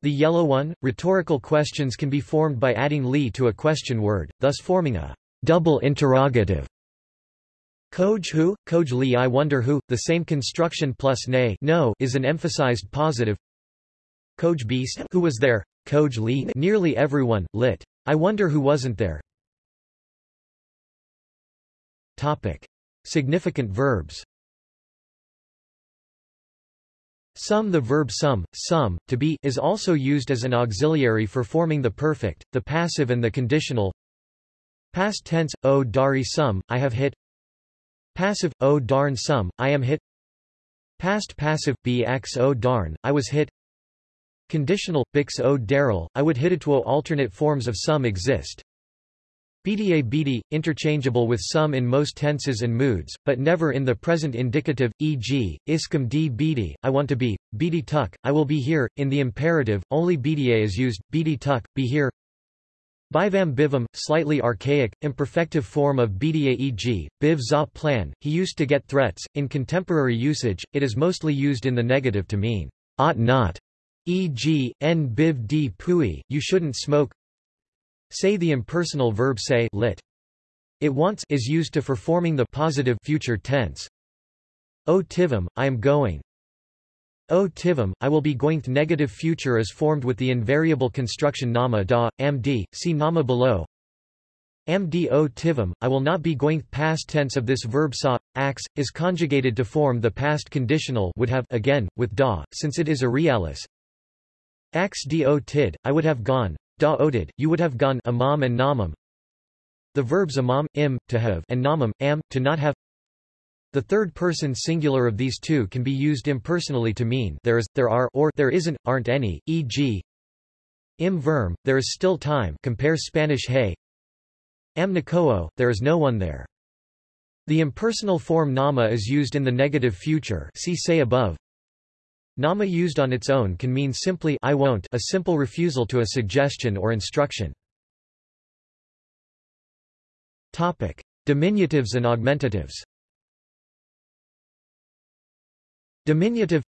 The yellow one. Rhetorical questions can be formed by adding li to a question word, thus forming a double interrogative. Koj who, Koj li I wonder who, the same construction plus nay no is an emphasized positive. Koj beast who was there, Koj li nearly everyone, lit. I wonder who wasn't there, Topic. Significant verbs Some The verb some, some, to be is also used as an auxiliary for forming the perfect, the passive and the conditional. Past tense, o dari some, I have hit Passive, oh darn some, I am hit Past passive, bx oh darn, I was hit Conditional, bix oh daryl, I would hit it. Alternate forms of some exist. BDA BD, interchangeable with some in most tenses and moods, but never in the present indicative, e.g., iskum d bd, I want to be, bd tuk, I will be here, in the imperative, only BDA is used, bd tuk, be here Bivam bivam, slightly archaic, imperfective form of bda e.g., biv za plan, he used to get threats. In contemporary usage, it is mostly used in the negative to mean, ought not, e.g., n biv d pui, you shouldn't smoke. Say the impersonal verb say lit. It wants is used to for forming the positive future tense. O tivam, I am going. O tivam, I will be going. Negative future is formed with the invariable construction nama da, amd, see nama below. Amd o I will not be going. Past tense of this verb sa, ax, is conjugated to form the past conditional would have again, with da, since it is a realis. Ax do tid, I would have gone. Da odid, you would have gone amam and namam. The verbs amam, im, to have, and namam, am, to not have. The third-person singular of these two can be used impersonally to mean there is, there are, or there isn't, aren't any, e.g. Im verm, there is still time compare Spanish hey. Am nakoo, there is no one there. The impersonal form nama is used in the negative future see say above. Nama used on its own can mean simply I won't a simple refusal to a suggestion or instruction. Topic. Diminutives and augmentatives Diminutive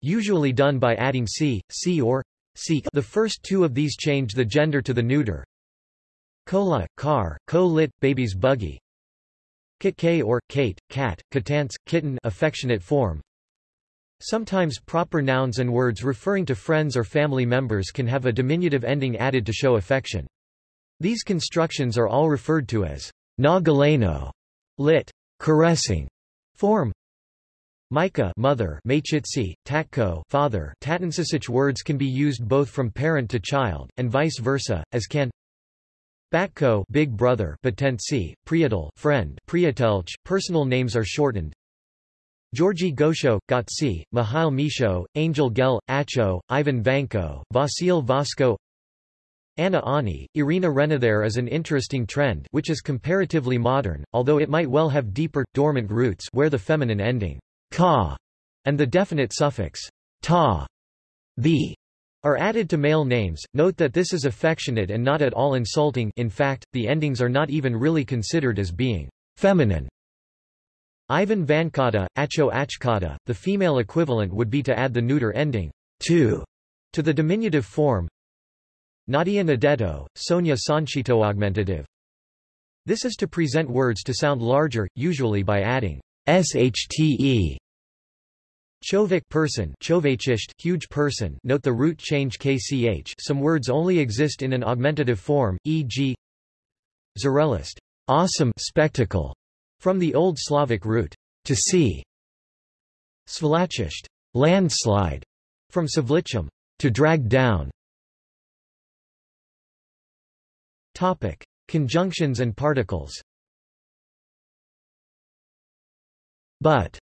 Usually done by adding c, c or c. The first two of these change the gender to the neuter. Cola, car, co-lit, baby's buggy. Kit K or Kate, cat, katance, kitten affectionate form. Sometimes proper nouns and words referring to friends or family members can have a diminutive ending added to show affection. These constructions are all referred to as nagaleno, lit. caressing form, Micah mother Machitsi, Tatko father Tatansisich words can be used both from parent to child, and vice versa, as can Batko big brother Patentsi, Priatel friend Priatelch, personal names are shortened Georgi Gosho, Gotsi, Mihail Misho, Angel Gel, Acho, Ivan Vanko, Vasil Vasco Anna Ani, Irina Rena There is an interesting trend which is comparatively modern, although it might well have deeper, dormant roots where the feminine ending ka, and the definite suffix ta, the, are added to male names. Note that this is affectionate and not at all insulting in fact, the endings are not even really considered as being feminine. Ivan Vankata, Acho Achkata, the female equivalent would be to add the neuter ending to to the diminutive form. Nadia Nadetto, Sonia Sanchito augmentative. This is to present words to sound larger, usually by adding shte. Chovik person huge person. Note the root change kch. Some words only exist in an augmentative form, e.g. Zrelist awesome. Spectacle, from the Old Slavic root to see. Svlachisht landslide, from Savlichum to drag down. Topic. Conjunctions and particles But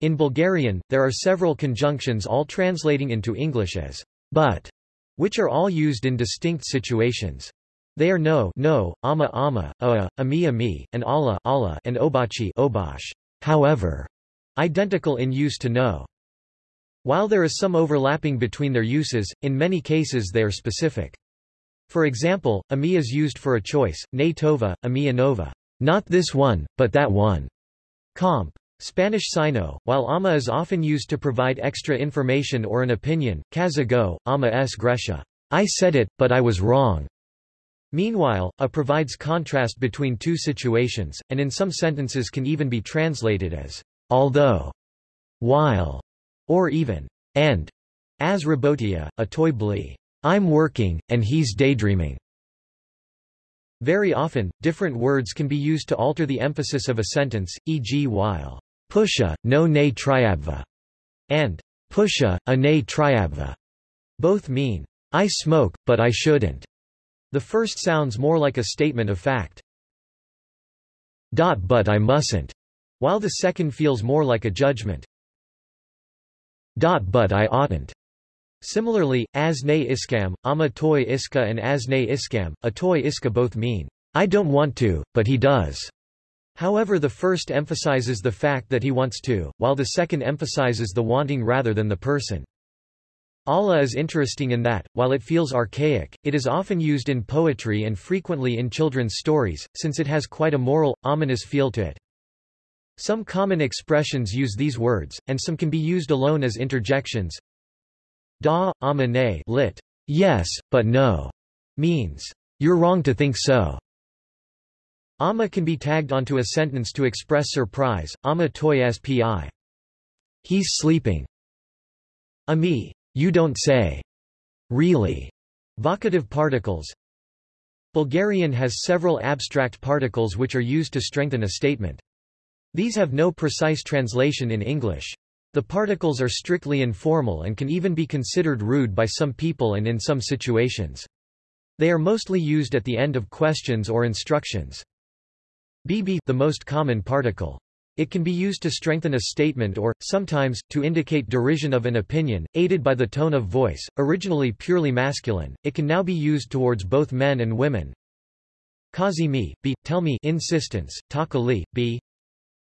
in Bulgarian, there are several conjunctions all translating into English as but, which are all used in distinct situations. They are no, no, ama ama, a, ami ami, and alla, alla, and obachi, obash. However, identical in use to no. While there is some overlapping between their uses, in many cases they are specific. For example, ami is used for a choice, ne tova, ami anova, not this one, but that one. Comp. Spanish sino, while ama is often used to provide extra information or an opinion, kazago, ama s gresha. I said it, but I was wrong. Meanwhile, a provides contrast between two situations, and in some sentences can even be translated as although, while, or even and, as rabotia, a toy blee. I'm working, and he's daydreaming. Very often, different words can be used to alter the emphasis of a sentence, e.g. while pusha, no ne triabva, and pusha, a ne triabva. Both mean, I smoke, but I shouldn't. The first sounds more like a statement of fact. but I mustn't, while the second feels more like a judgment. but I oughtn't. Similarly, as ne iskam, ama toy iska and as ne iskam, a toy iska both mean, I don't want to, but he does. However the first emphasizes the fact that he wants to, while the second emphasizes the wanting rather than the person. Alla is interesting in that, while it feels archaic, it is often used in poetry and frequently in children's stories, since it has quite a moral, ominous feel to it. Some common expressions use these words, and some can be used alone as interjections. Da, amane lit. Yes, but no, means, you're wrong to think so. Amma can be tagged onto a sentence to express surprise, Amma toy spi. He's sleeping. Ami, you don't say. Really. Vocative particles. Bulgarian has several abstract particles which are used to strengthen a statement. These have no precise translation in English. The particles are strictly informal and can even be considered rude by some people and in some situations. They are mostly used at the end of questions or instructions. BB the most common particle. It can be used to strengthen a statement or, sometimes, to indicate derision of an opinion, aided by the tone of voice. Originally purely masculine, it can now be used towards both men and women. Kazi me, b, tell me insistence, taka li.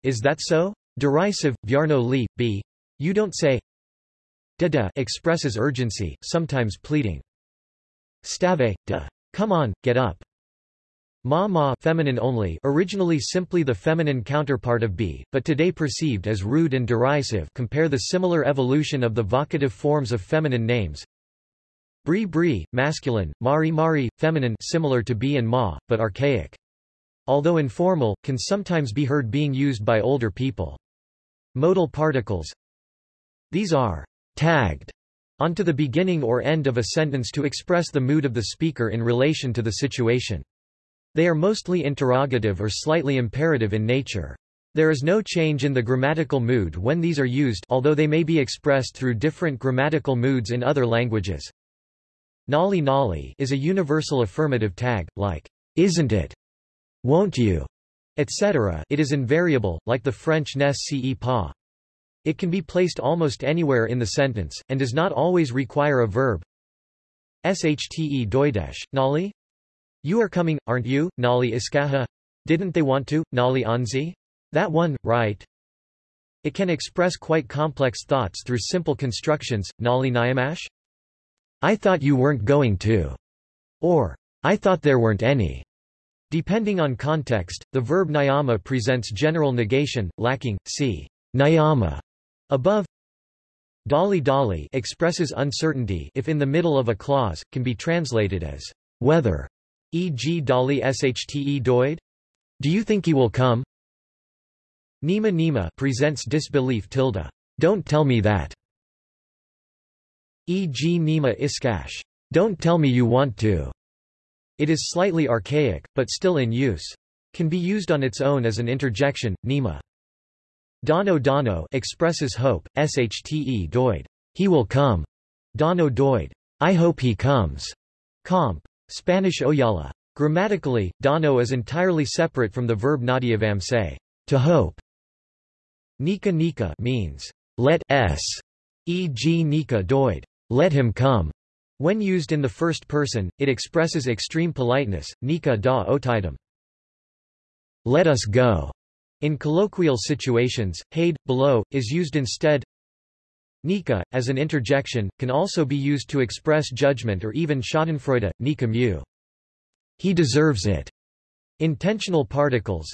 Is that so? Derisive, vyarno li, b. You don't say. Dada expresses urgency, sometimes pleading. Stave, da. Come on, get up. Ma ma feminine only originally simply the feminine counterpart of b, but today perceived as rude and derisive compare the similar evolution of the vocative forms of feminine names. Bri bri, masculine, mari mari, feminine similar to b and ma, but archaic. Although informal, can sometimes be heard being used by older people. Modal particles These are tagged onto the beginning or end of a sentence to express the mood of the speaker in relation to the situation. They are mostly interrogative or slightly imperative in nature. There is no change in the grammatical mood when these are used although they may be expressed through different grammatical moods in other languages. Nolly nolly is a universal affirmative tag, like, isn't it? Won't you? etc. It is invariable, like the French n'est-ce pas. It can be placed almost anywhere in the sentence, and does not always require a verb. Shte doidesh, nolly? You are coming, aren't you, Nali Iskaha? Didn't they want to, Nali Anzi? That one, right? It can express quite complex thoughts through simple constructions, Nali Nyamash? I thought you weren't going to. Or, I thought there weren't any. Depending on context, the verb nyama presents general negation, lacking, see, nyama, above. Dali dali expresses uncertainty if in the middle of a clause, can be translated as whether e.g. Dali shte doid? Do you think he will come? Nima Nima presents disbelief tilde. Don't tell me that. E.g. Nima Iskash. Don't tell me you want to. It is slightly archaic, but still in use. Can be used on its own as an interjection, Nima. Dono Dono expresses hope, shte doid. He will come. Dono doid. I hope he comes. Comp. Spanish oyala. Grammatically, dano is entirely separate from the verb nadiavamse, to hope. Nika nika means, let s, e.g. nika doid, let him come. When used in the first person, it expresses extreme politeness, nika da otidum. Let us go. In colloquial situations, haid, below, is used instead. Nika, as an interjection, can also be used to express judgment or even schadenfreude, Nika mu. He deserves it. Intentional particles.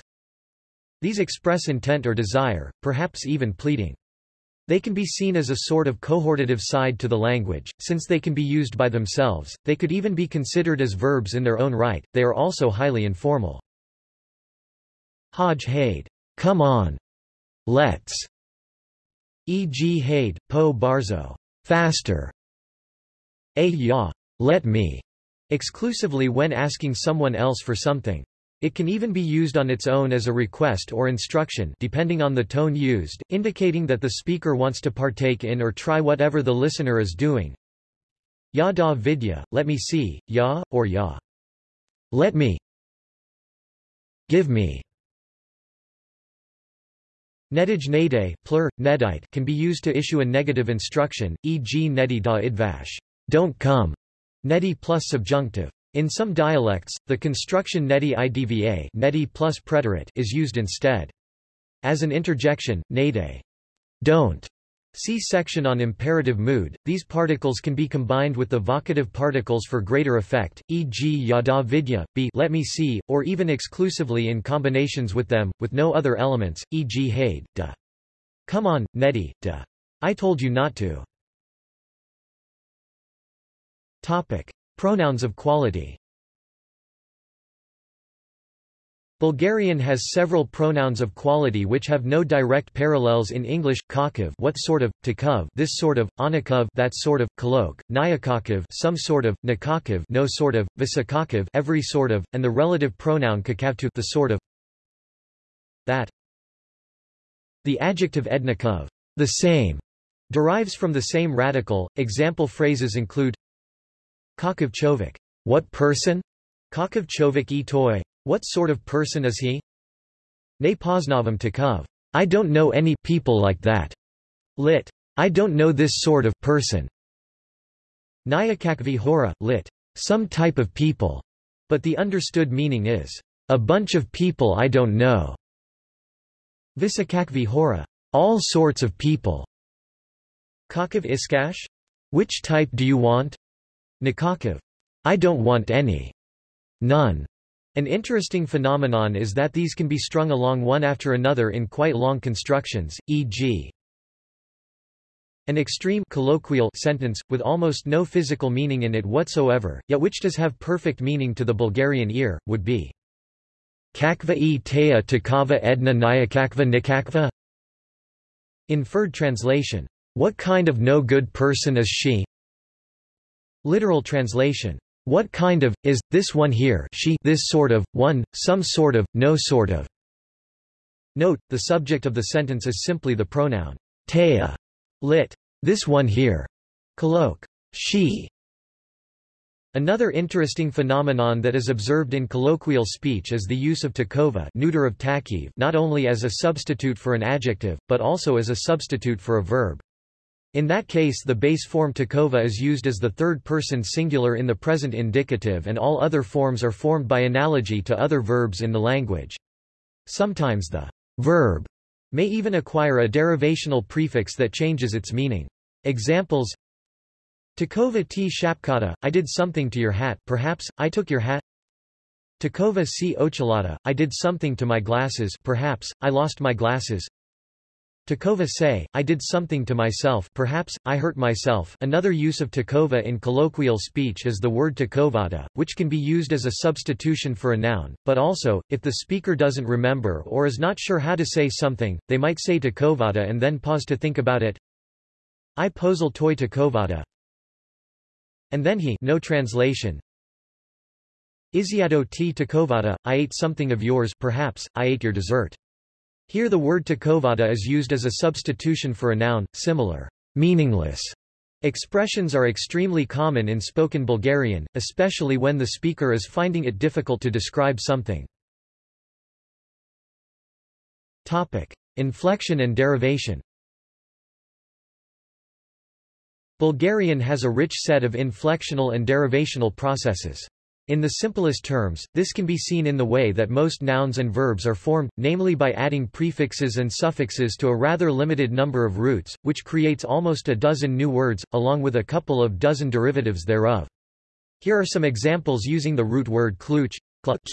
These express intent or desire, perhaps even pleading. They can be seen as a sort of cohortative side to the language, since they can be used by themselves, they could even be considered as verbs in their own right, they are also highly informal. Hajj Haid. Come on. Let's. E.g. Haid, Po Barzo. Faster. A ya. Let me. Exclusively when asking someone else for something. It can even be used on its own as a request or instruction depending on the tone used, indicating that the speaker wants to partake in or try whatever the listener is doing. Ya da vidya, let me see, ya, or ya. Let me. Give me. Nedij nede, plur, nedite can be used to issue a negative instruction, e.g. nedi da idvash, don't come, nedi plus subjunctive. In some dialects, the construction nedi idva nedi plus preterite is used instead. As an interjection, nede, don't, See section on imperative mood. These particles can be combined with the vocative particles for greater effect, e.g. yada vidya, be let me see, or even exclusively in combinations with them, with no other elements, e.g. hade, da. Come on, neti, da. I told you not to. Topic. Pronouns of quality Bulgarian has several pronouns of quality which have no direct parallels in English, kakov what sort of, takov this sort of, onakov that sort of, kolok, nyakakov some sort of, nakakov no sort of, visakakov every sort of, and the relative pronoun kakavtu the sort of that. The adjective ednikov the same, derives from the same radical. Example phrases include Kakov chovik what person? Kakov chovik e toy what sort of person is he? Ne poznavam takov. I don't know any people like that. Lit. I don't know this sort of person. Nyakakvi hora, lit. Some type of people. But the understood meaning is, a bunch of people I don't know. Visakakvi hora. All sorts of people. Kakav iskash? Which type do you want? Nikakav. I don't want any. None. An interesting phenomenon is that these can be strung along one after another in quite long constructions, e.g. An extreme colloquial sentence, with almost no physical meaning in it whatsoever, yet which does have perfect meaning to the Bulgarian ear, would be Kakva e tea takava edna nyakakva nikakva Inferred translation. What kind of no good person is she? Literal translation. What kind of, is, this one here she this sort of, one, some sort of, no sort of. Note, the subject of the sentence is simply the pronoun tea, lit. This one here. Colloque. She. Another interesting phenomenon that is observed in colloquial speech is the use of takova neuter of takiv not only as a substitute for an adjective, but also as a substitute for a verb. In that case the base form takova is used as the third-person singular in the present indicative and all other forms are formed by analogy to other verbs in the language. Sometimes the verb may even acquire a derivational prefix that changes its meaning. Examples Takova t shapkata, I did something to your hat perhaps, I took your hat Takova c ochelata, I did something to my glasses perhaps, I lost my glasses Takova say, I did something to myself perhaps, I hurt myself another use of takova in colloquial speech is the word takovada, which can be used as a substitution for a noun, but also, if the speaker doesn't remember or is not sure how to say something, they might say takovada and then pause to think about it. I posal toy takovada. And then he no translation. Iziado t takovada, I ate something of yours perhaps, I ate your dessert. Here the word takovada is used as a substitution for a noun, similar, meaningless. Expressions are extremely common in spoken Bulgarian, especially when the speaker is finding it difficult to describe something. Topic. Inflection and derivation Bulgarian has a rich set of inflectional and derivational processes. In the simplest terms, this can be seen in the way that most nouns and verbs are formed, namely by adding prefixes and suffixes to a rather limited number of roots, which creates almost a dozen new words, along with a couple of dozen derivatives thereof. Here are some examples using the root word kluch,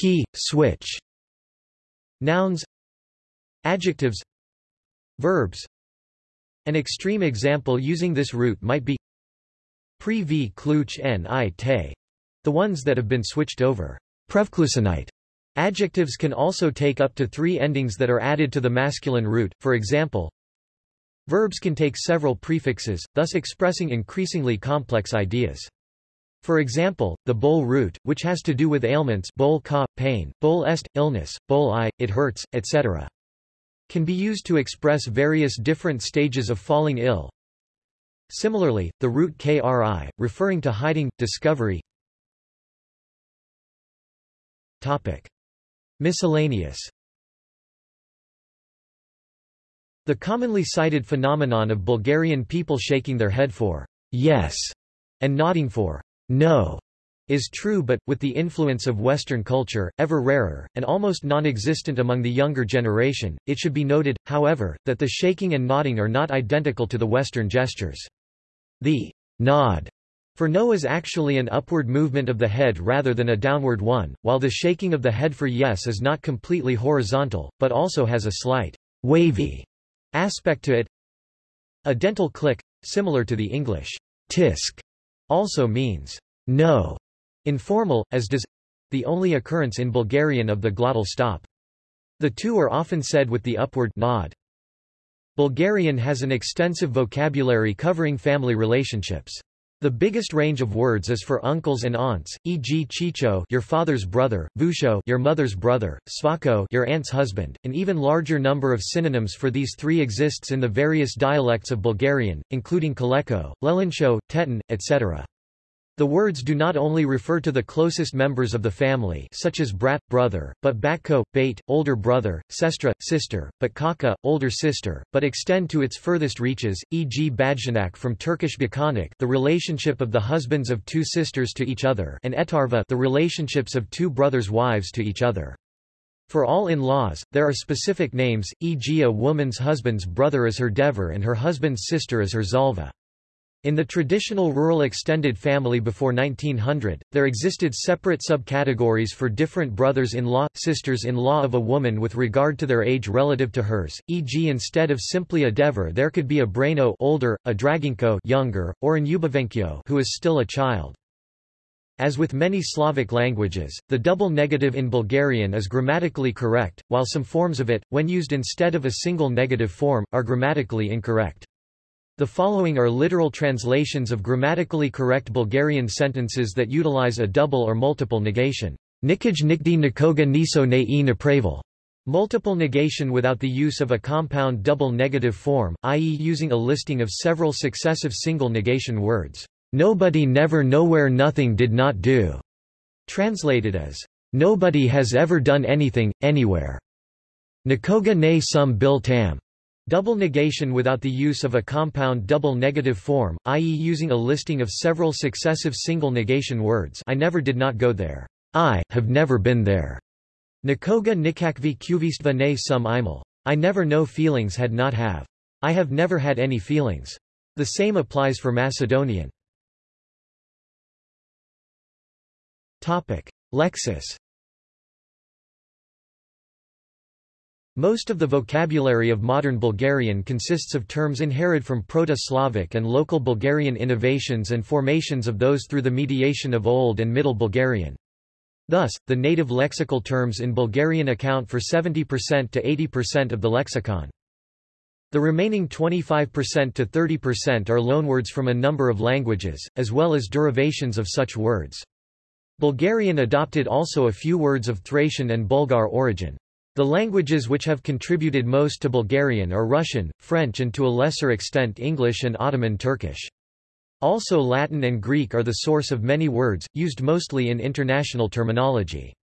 key, switch. Nouns Adjectives Verbs An extreme example using this root might be Pre v kluch n i te the ones that have been switched over. Prevklusinite. Adjectives can also take up to three endings that are added to the masculine root, for example, Verbs can take several prefixes, thus expressing increasingly complex ideas. For example, the bol root, which has to do with ailments bol ka, pain, bol est, illness, bol i, it hurts, etc. can be used to express various different stages of falling ill. Similarly, the root kri, referring to hiding, discovery, Topic. Miscellaneous The commonly cited phenomenon of Bulgarian people shaking their head for yes and nodding for no is true but, with the influence of Western culture, ever rarer, and almost non-existent among the younger generation, it should be noted, however, that the shaking and nodding are not identical to the Western gestures. The nod for no is actually an upward movement of the head rather than a downward one, while the shaking of the head for yes is not completely horizontal, but also has a slight wavy aspect to it. A dental click, similar to the English tisk, also means no Informal, as does the only occurrence in Bulgarian of the glottal stop. The two are often said with the upward nod. Bulgarian has an extensive vocabulary covering family relationships. The biggest range of words is for uncles and aunts, e.g. chicho your father's brother, vusho your mother's brother, svako your aunt's husband. An even larger number of synonyms for these three exists in the various dialects of Bulgarian, including kaleko, lelincho, tetin, etc. The words do not only refer to the closest members of the family such as brat, brother, but batko, bait, older brother, sestra, sister, but kaka, older sister, but extend to its furthest reaches, e.g. badjanak from Turkish bakanik the relationship of the husbands of two sisters to each other and etarva the relationships of two brothers' wives to each other. For all in-laws, there are specific names, e.g. a woman's husband's brother is her dever and her husband's sister is her zalva. In the traditional rural extended family before 1900, there existed separate subcategories for different brothers-in-law, sisters-in-law of a woman with regard to their age relative to hers, e.g. instead of simply a dever there could be a braino older, a draginko younger, or an ubavenkyo who is still a child. As with many Slavic languages, the double negative in Bulgarian is grammatically correct, while some forms of it, when used instead of a single negative form, are grammatically incorrect. The following are literal translations of grammatically correct Bulgarian sentences that utilize a double or multiple negation. Nikaj nikdi nikoga niso ne e napravil. Multiple negation without the use of a compound double negative form, i.e. using a listing of several successive single negation words. Nobody never nowhere nothing did not do. Translated as, Nobody has ever done anything, anywhere. Nikoga ne sum bil tam. Double negation without the use of a compound double negative form, i.e. using a listing of several successive single negation words I never did not go there. I have never been there. Nikoga nikakvi kuvistva ne sum imel. I never know feelings had not have. I have never had any feelings. The same applies for Macedonian. Topic. Lexis Most of the vocabulary of modern Bulgarian consists of terms inherited from Proto-Slavic and local Bulgarian innovations and formations of those through the mediation of Old and Middle Bulgarian. Thus, the native lexical terms in Bulgarian account for 70% to 80% of the lexicon. The remaining 25% to 30% are loanwords from a number of languages, as well as derivations of such words. Bulgarian adopted also a few words of Thracian and Bulgar origin. The languages which have contributed most to Bulgarian are Russian, French and to a lesser extent English and Ottoman Turkish. Also Latin and Greek are the source of many words, used mostly in international terminology.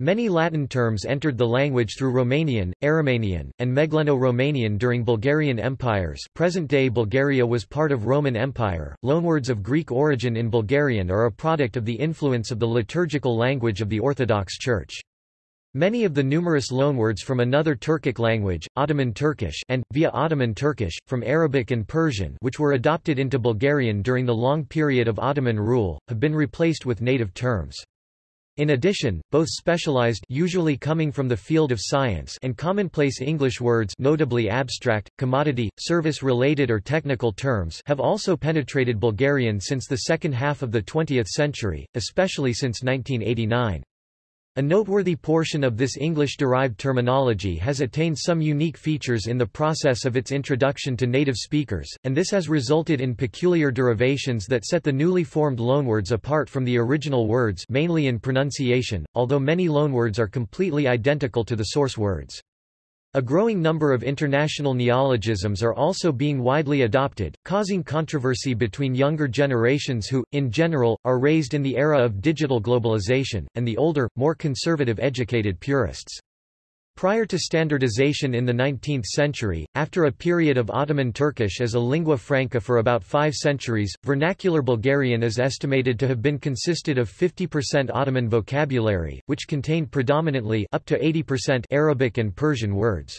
Many Latin terms entered the language through Romanian, Aromanian, and Megleno-Romanian during Bulgarian empires present-day Bulgaria was part of Roman Empire. Loanwords of Greek origin in Bulgarian are a product of the influence of the liturgical language of the Orthodox Church. Many of the numerous loanwords from another Turkic language, Ottoman Turkish and, via Ottoman Turkish, from Arabic and Persian which were adopted into Bulgarian during the long period of Ottoman rule, have been replaced with native terms. In addition, both specialized usually coming from the field of science and commonplace English words notably abstract, commodity, service-related or technical terms have also penetrated Bulgarian since the second half of the 20th century, especially since 1989. A noteworthy portion of this English-derived terminology has attained some unique features in the process of its introduction to native speakers, and this has resulted in peculiar derivations that set the newly formed loanwords apart from the original words mainly in pronunciation, although many loanwords are completely identical to the source words. A growing number of international neologisms are also being widely adopted, causing controversy between younger generations who, in general, are raised in the era of digital globalization, and the older, more conservative educated purists. Prior to standardization in the 19th century, after a period of Ottoman Turkish as a lingua franca for about five centuries, vernacular Bulgarian is estimated to have been consisted of 50% Ottoman vocabulary, which contained predominantly up to 80% Arabic and Persian words.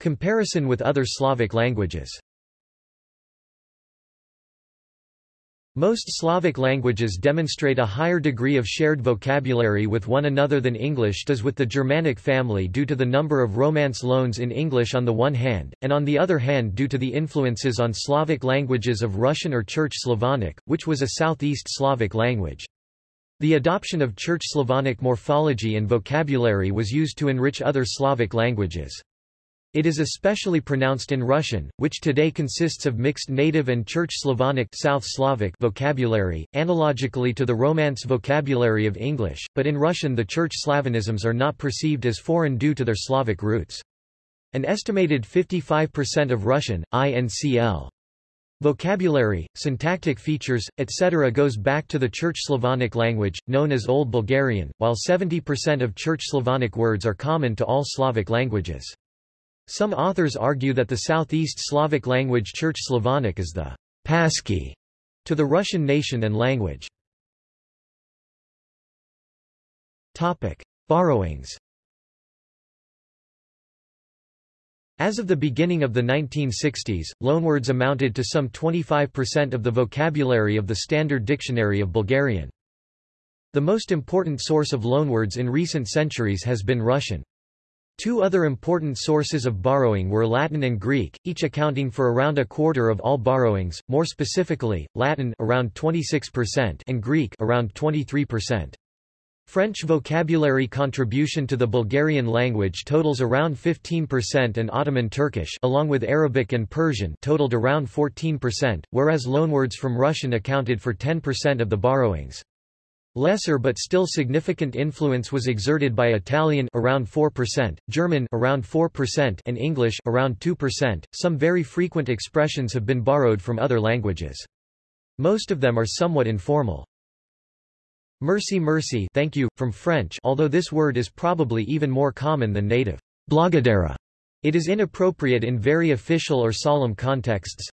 Comparison with other Slavic languages. Most Slavic languages demonstrate a higher degree of shared vocabulary with one another than English does with the Germanic family due to the number of Romance loans in English on the one hand, and on the other hand due to the influences on Slavic languages of Russian or Church Slavonic, which was a Southeast Slavic language. The adoption of Church Slavonic morphology and vocabulary was used to enrich other Slavic languages. It is especially pronounced in Russian, which today consists of mixed native and Church Slavonic South Slavic vocabulary, analogically to the Romance vocabulary of English, but in Russian the Church Slavonisms are not perceived as foreign due to their Slavic roots. An estimated 55% of Russian, INCL vocabulary, syntactic features, etc. goes back to the Church Slavonic language, known as Old Bulgarian, while 70% of Church Slavonic words are common to all Slavic languages. Some authors argue that the Southeast Slavic language Church Slavonic is the passkey to the Russian nation and language. Topic: Borrowings. As of the beginning of the 1960s, loanwords amounted to some 25% of the vocabulary of the Standard Dictionary of Bulgarian. The most important source of loanwords in recent centuries has been Russian. Two other important sources of borrowing were Latin and Greek, each accounting for around a quarter of all borrowings, more specifically, Latin around 26% and Greek around 23%. French vocabulary contribution to the Bulgarian language totals around 15% and Ottoman Turkish along with Arabic and Persian totaled around 14%, whereas loanwords from Russian accounted for 10% of the borrowings. Lesser but still significant influence was exerted by Italian around 4%, German around 4% and English around 2%. Some very frequent expressions have been borrowed from other languages. Most of them are somewhat informal. Mercy mercy thank you, from French although this word is probably even more common than native. Blagadera. It is inappropriate in very official or solemn contexts.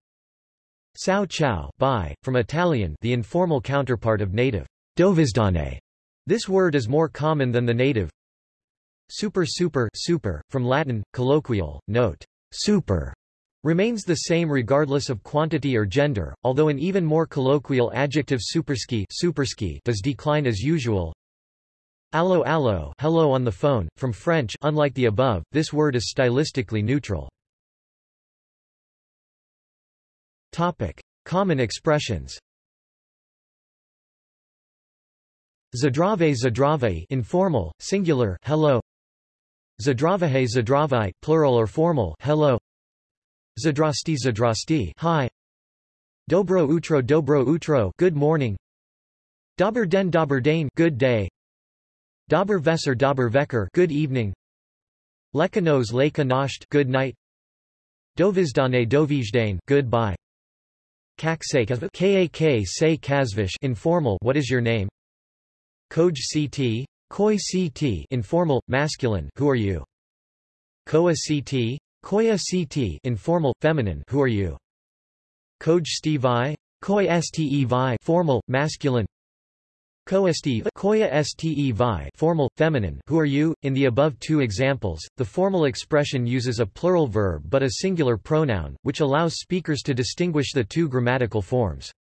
Ciao ciao bye, from Italian the informal counterpart of native. Dovizdane. This word is more common than the native. Super super super, from Latin, colloquial, note, super, remains the same regardless of quantity or gender, although an even more colloquial adjective superski, superski does decline as usual. Allo allo hello on the phone, from French unlike the above, this word is stylistically neutral. Topic. Common expressions Zdrave zdrave informal, singular, hello. Zdravahe zdravai, plural or formal, hello. Zdrasti zdrasti, hi. Dobro utro dobro utro, good morning. Dober den dober dane, good day. Dober vesser dober vecker, good evening. Lekanos leka nasht, good night. Dovizdane dovijdane, goodbye. Kak say kak say kazvish, informal, what is your name? Koj ct. Koi ct informal, masculine who are you? Koa ct. Koya ct informal, feminine who are you? Koj stevi. Koi stevi formal, masculine Koesti koya stevi formal, feminine who are you? In the above two examples, the formal expression uses a plural verb but a singular pronoun, which allows speakers to distinguish the two grammatical forms.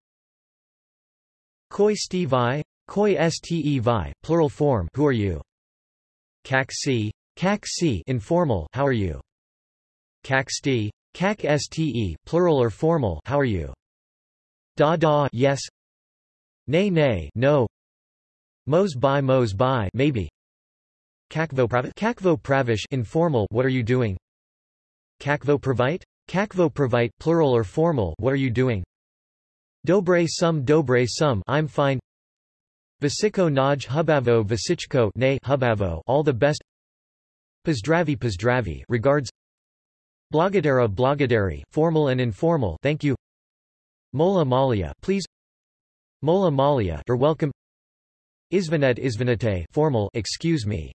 Koi stevi Koi ste vi, plural form Who are you? Kak si, kak si informal How are you? Kak sti, kak ste plural or formal How are you? Da da yes. Nay nay no. Mos by mos by maybe. Kakvo pravish Kakvo pravish informal What are you doing? Kakvo pravite? Kakvo pravite plural or formal What are you doing? Dobre sum dobre sum I'm fine. Vasiko Naj Hubavo Vasichko nay Hubavo all the best Pozdravi Pozdravi regards Blagadera Blagaderi formal and informal thank you Mola Malia please Mola Malia you're welcome Izvinet izvinite formal excuse me.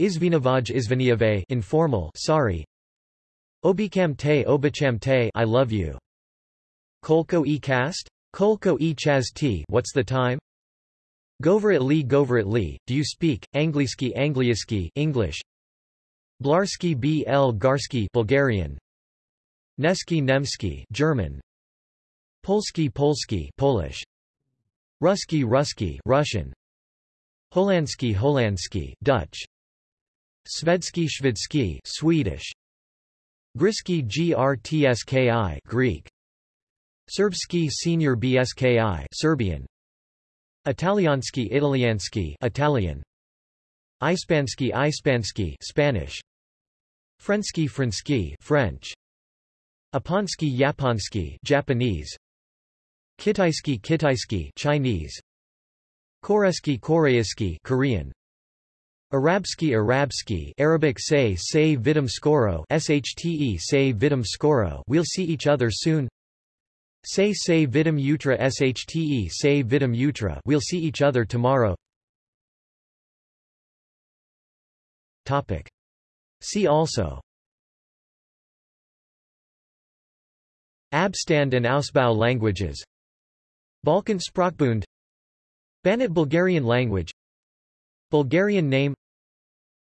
Izvinovaj izviniave informal sorry. Obikam te obacham te I love you. Kolko e cast? Kolko e chaz t what's the time? Goverit li goverit li, do you speak, Angliski Angliaski English? Blarski bl Garski Bulgarian. Neski Nemski German. Polski Polski Polish. Ruski Ruski Russian. Holandski Holandski Dutch. Svedski Shvedsky Swedish. Griski Grtski Greek. Serbski Senior Bski Serbian. Italiansky Italianski Italian. Ispansky Ispansky Spanish. Frensky Frensky French. Aponsky Yaponsky Japanese. Kitaisky Kitaisky Chinese. Koreski Koreisky Korean. Arabsky Arabsky Arabic say say vidim skoro shte say vidim skoro We'll see each other soon Say say vidim utra shte say vidim utra We'll see each other tomorrow. Topic. See also. Abstand and Ausbau languages. Balkan Sprachbund. Banat Bulgarian language. Bulgarian name.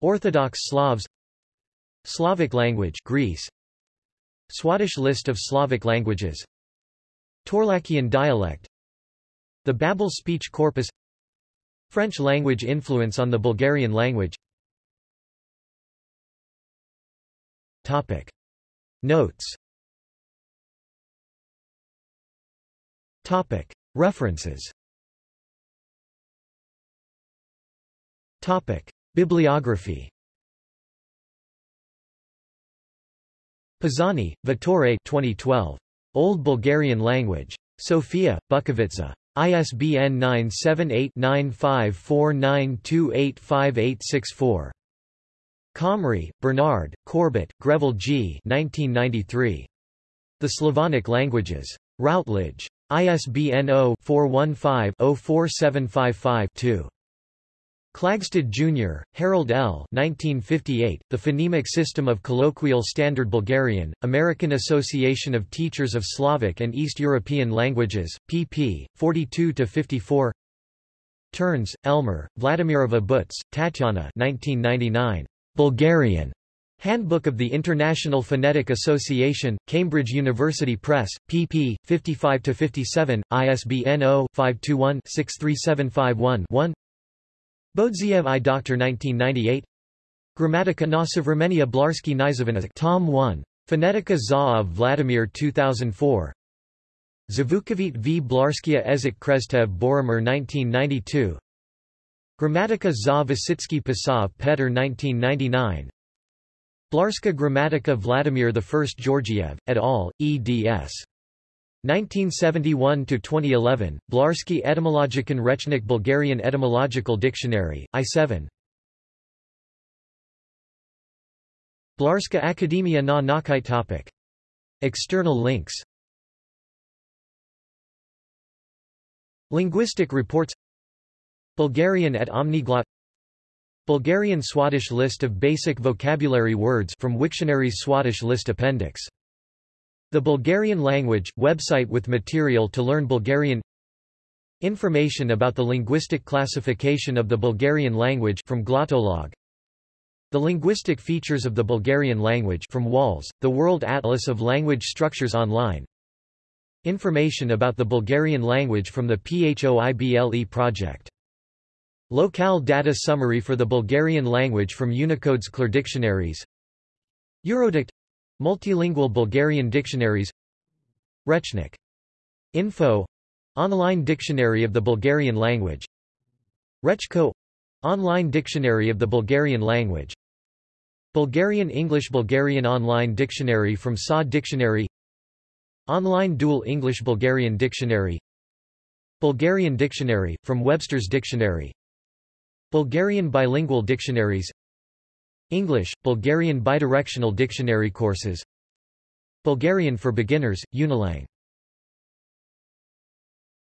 Orthodox Slavs. Slavic language Greece. Swadesh list of Slavic languages Torlakian dialect. The Babel speech corpus. French language influence on the Bulgarian language. Topic. Notes. Topic. References. Topic. Bibliography. Pisani, Vittore 2012. Old Bulgarian Language. Sofia, Bukovica. ISBN 978-9549285864. Comrie, Bernard, Corbett, Greville G. 1993. The Slavonic Languages. Routledge. ISBN 0-415-04755-2. Klagstad Jr., Harold L. 1958, the Phonemic System of Colloquial Standard Bulgarian, American Association of Teachers of Slavic and East European Languages, pp. 42-54 Ternes, Elmar, Vladimirova Buhtz, Tatyana 1999. Bulgarian. Handbook of the International Phonetic Association, Cambridge University Press, pp. 55-57, ISBN 0-521-63751-1 Bodziev I. Dr. 1998 Grammatica na Sovremenia Blarsky Nizovinazik Tom 1. Phonetica za of Vladimir 2004 Zavukovit v Blarskia Ezik Krestev Boromir 1992 Grammatica za Vasitsky Pisav Petr 1999 Blarska Grammatica Vladimir I Georgiev, et al., eds. 1971–2011, Blarsky Etymologikan Rechnik Bulgarian Etymological Dictionary, I7 Blarska Akademia na Naukite topic. External links. Linguistic reports. Bulgarian at Omniglot Bulgarian Swadesh list of basic vocabulary words from Wiktionary's Swadesh list appendix the Bulgarian language, website with material to learn Bulgarian Information about the linguistic classification of the Bulgarian language from Glottolog The linguistic features of the Bulgarian language from WALS, the World Atlas of Language Structures Online. Information about the Bulgarian language from the PHOIBLE project. Locale data summary for the Bulgarian language from Unicode's CLDR dictionaries. Eurodict Multilingual Bulgarian dictionaries. Rechnik. Info. Online Dictionary of the Bulgarian language. Rechko. Online Dictionary of the Bulgarian language. Bulgarian English Bulgarian Online Dictionary from SA Dictionary. Online Dual English Bulgarian Dictionary. Bulgarian Dictionary, from Webster's Dictionary. Bulgarian Bilingual Dictionaries English, Bulgarian bidirectional dictionary courses. Bulgarian for beginners, Unilang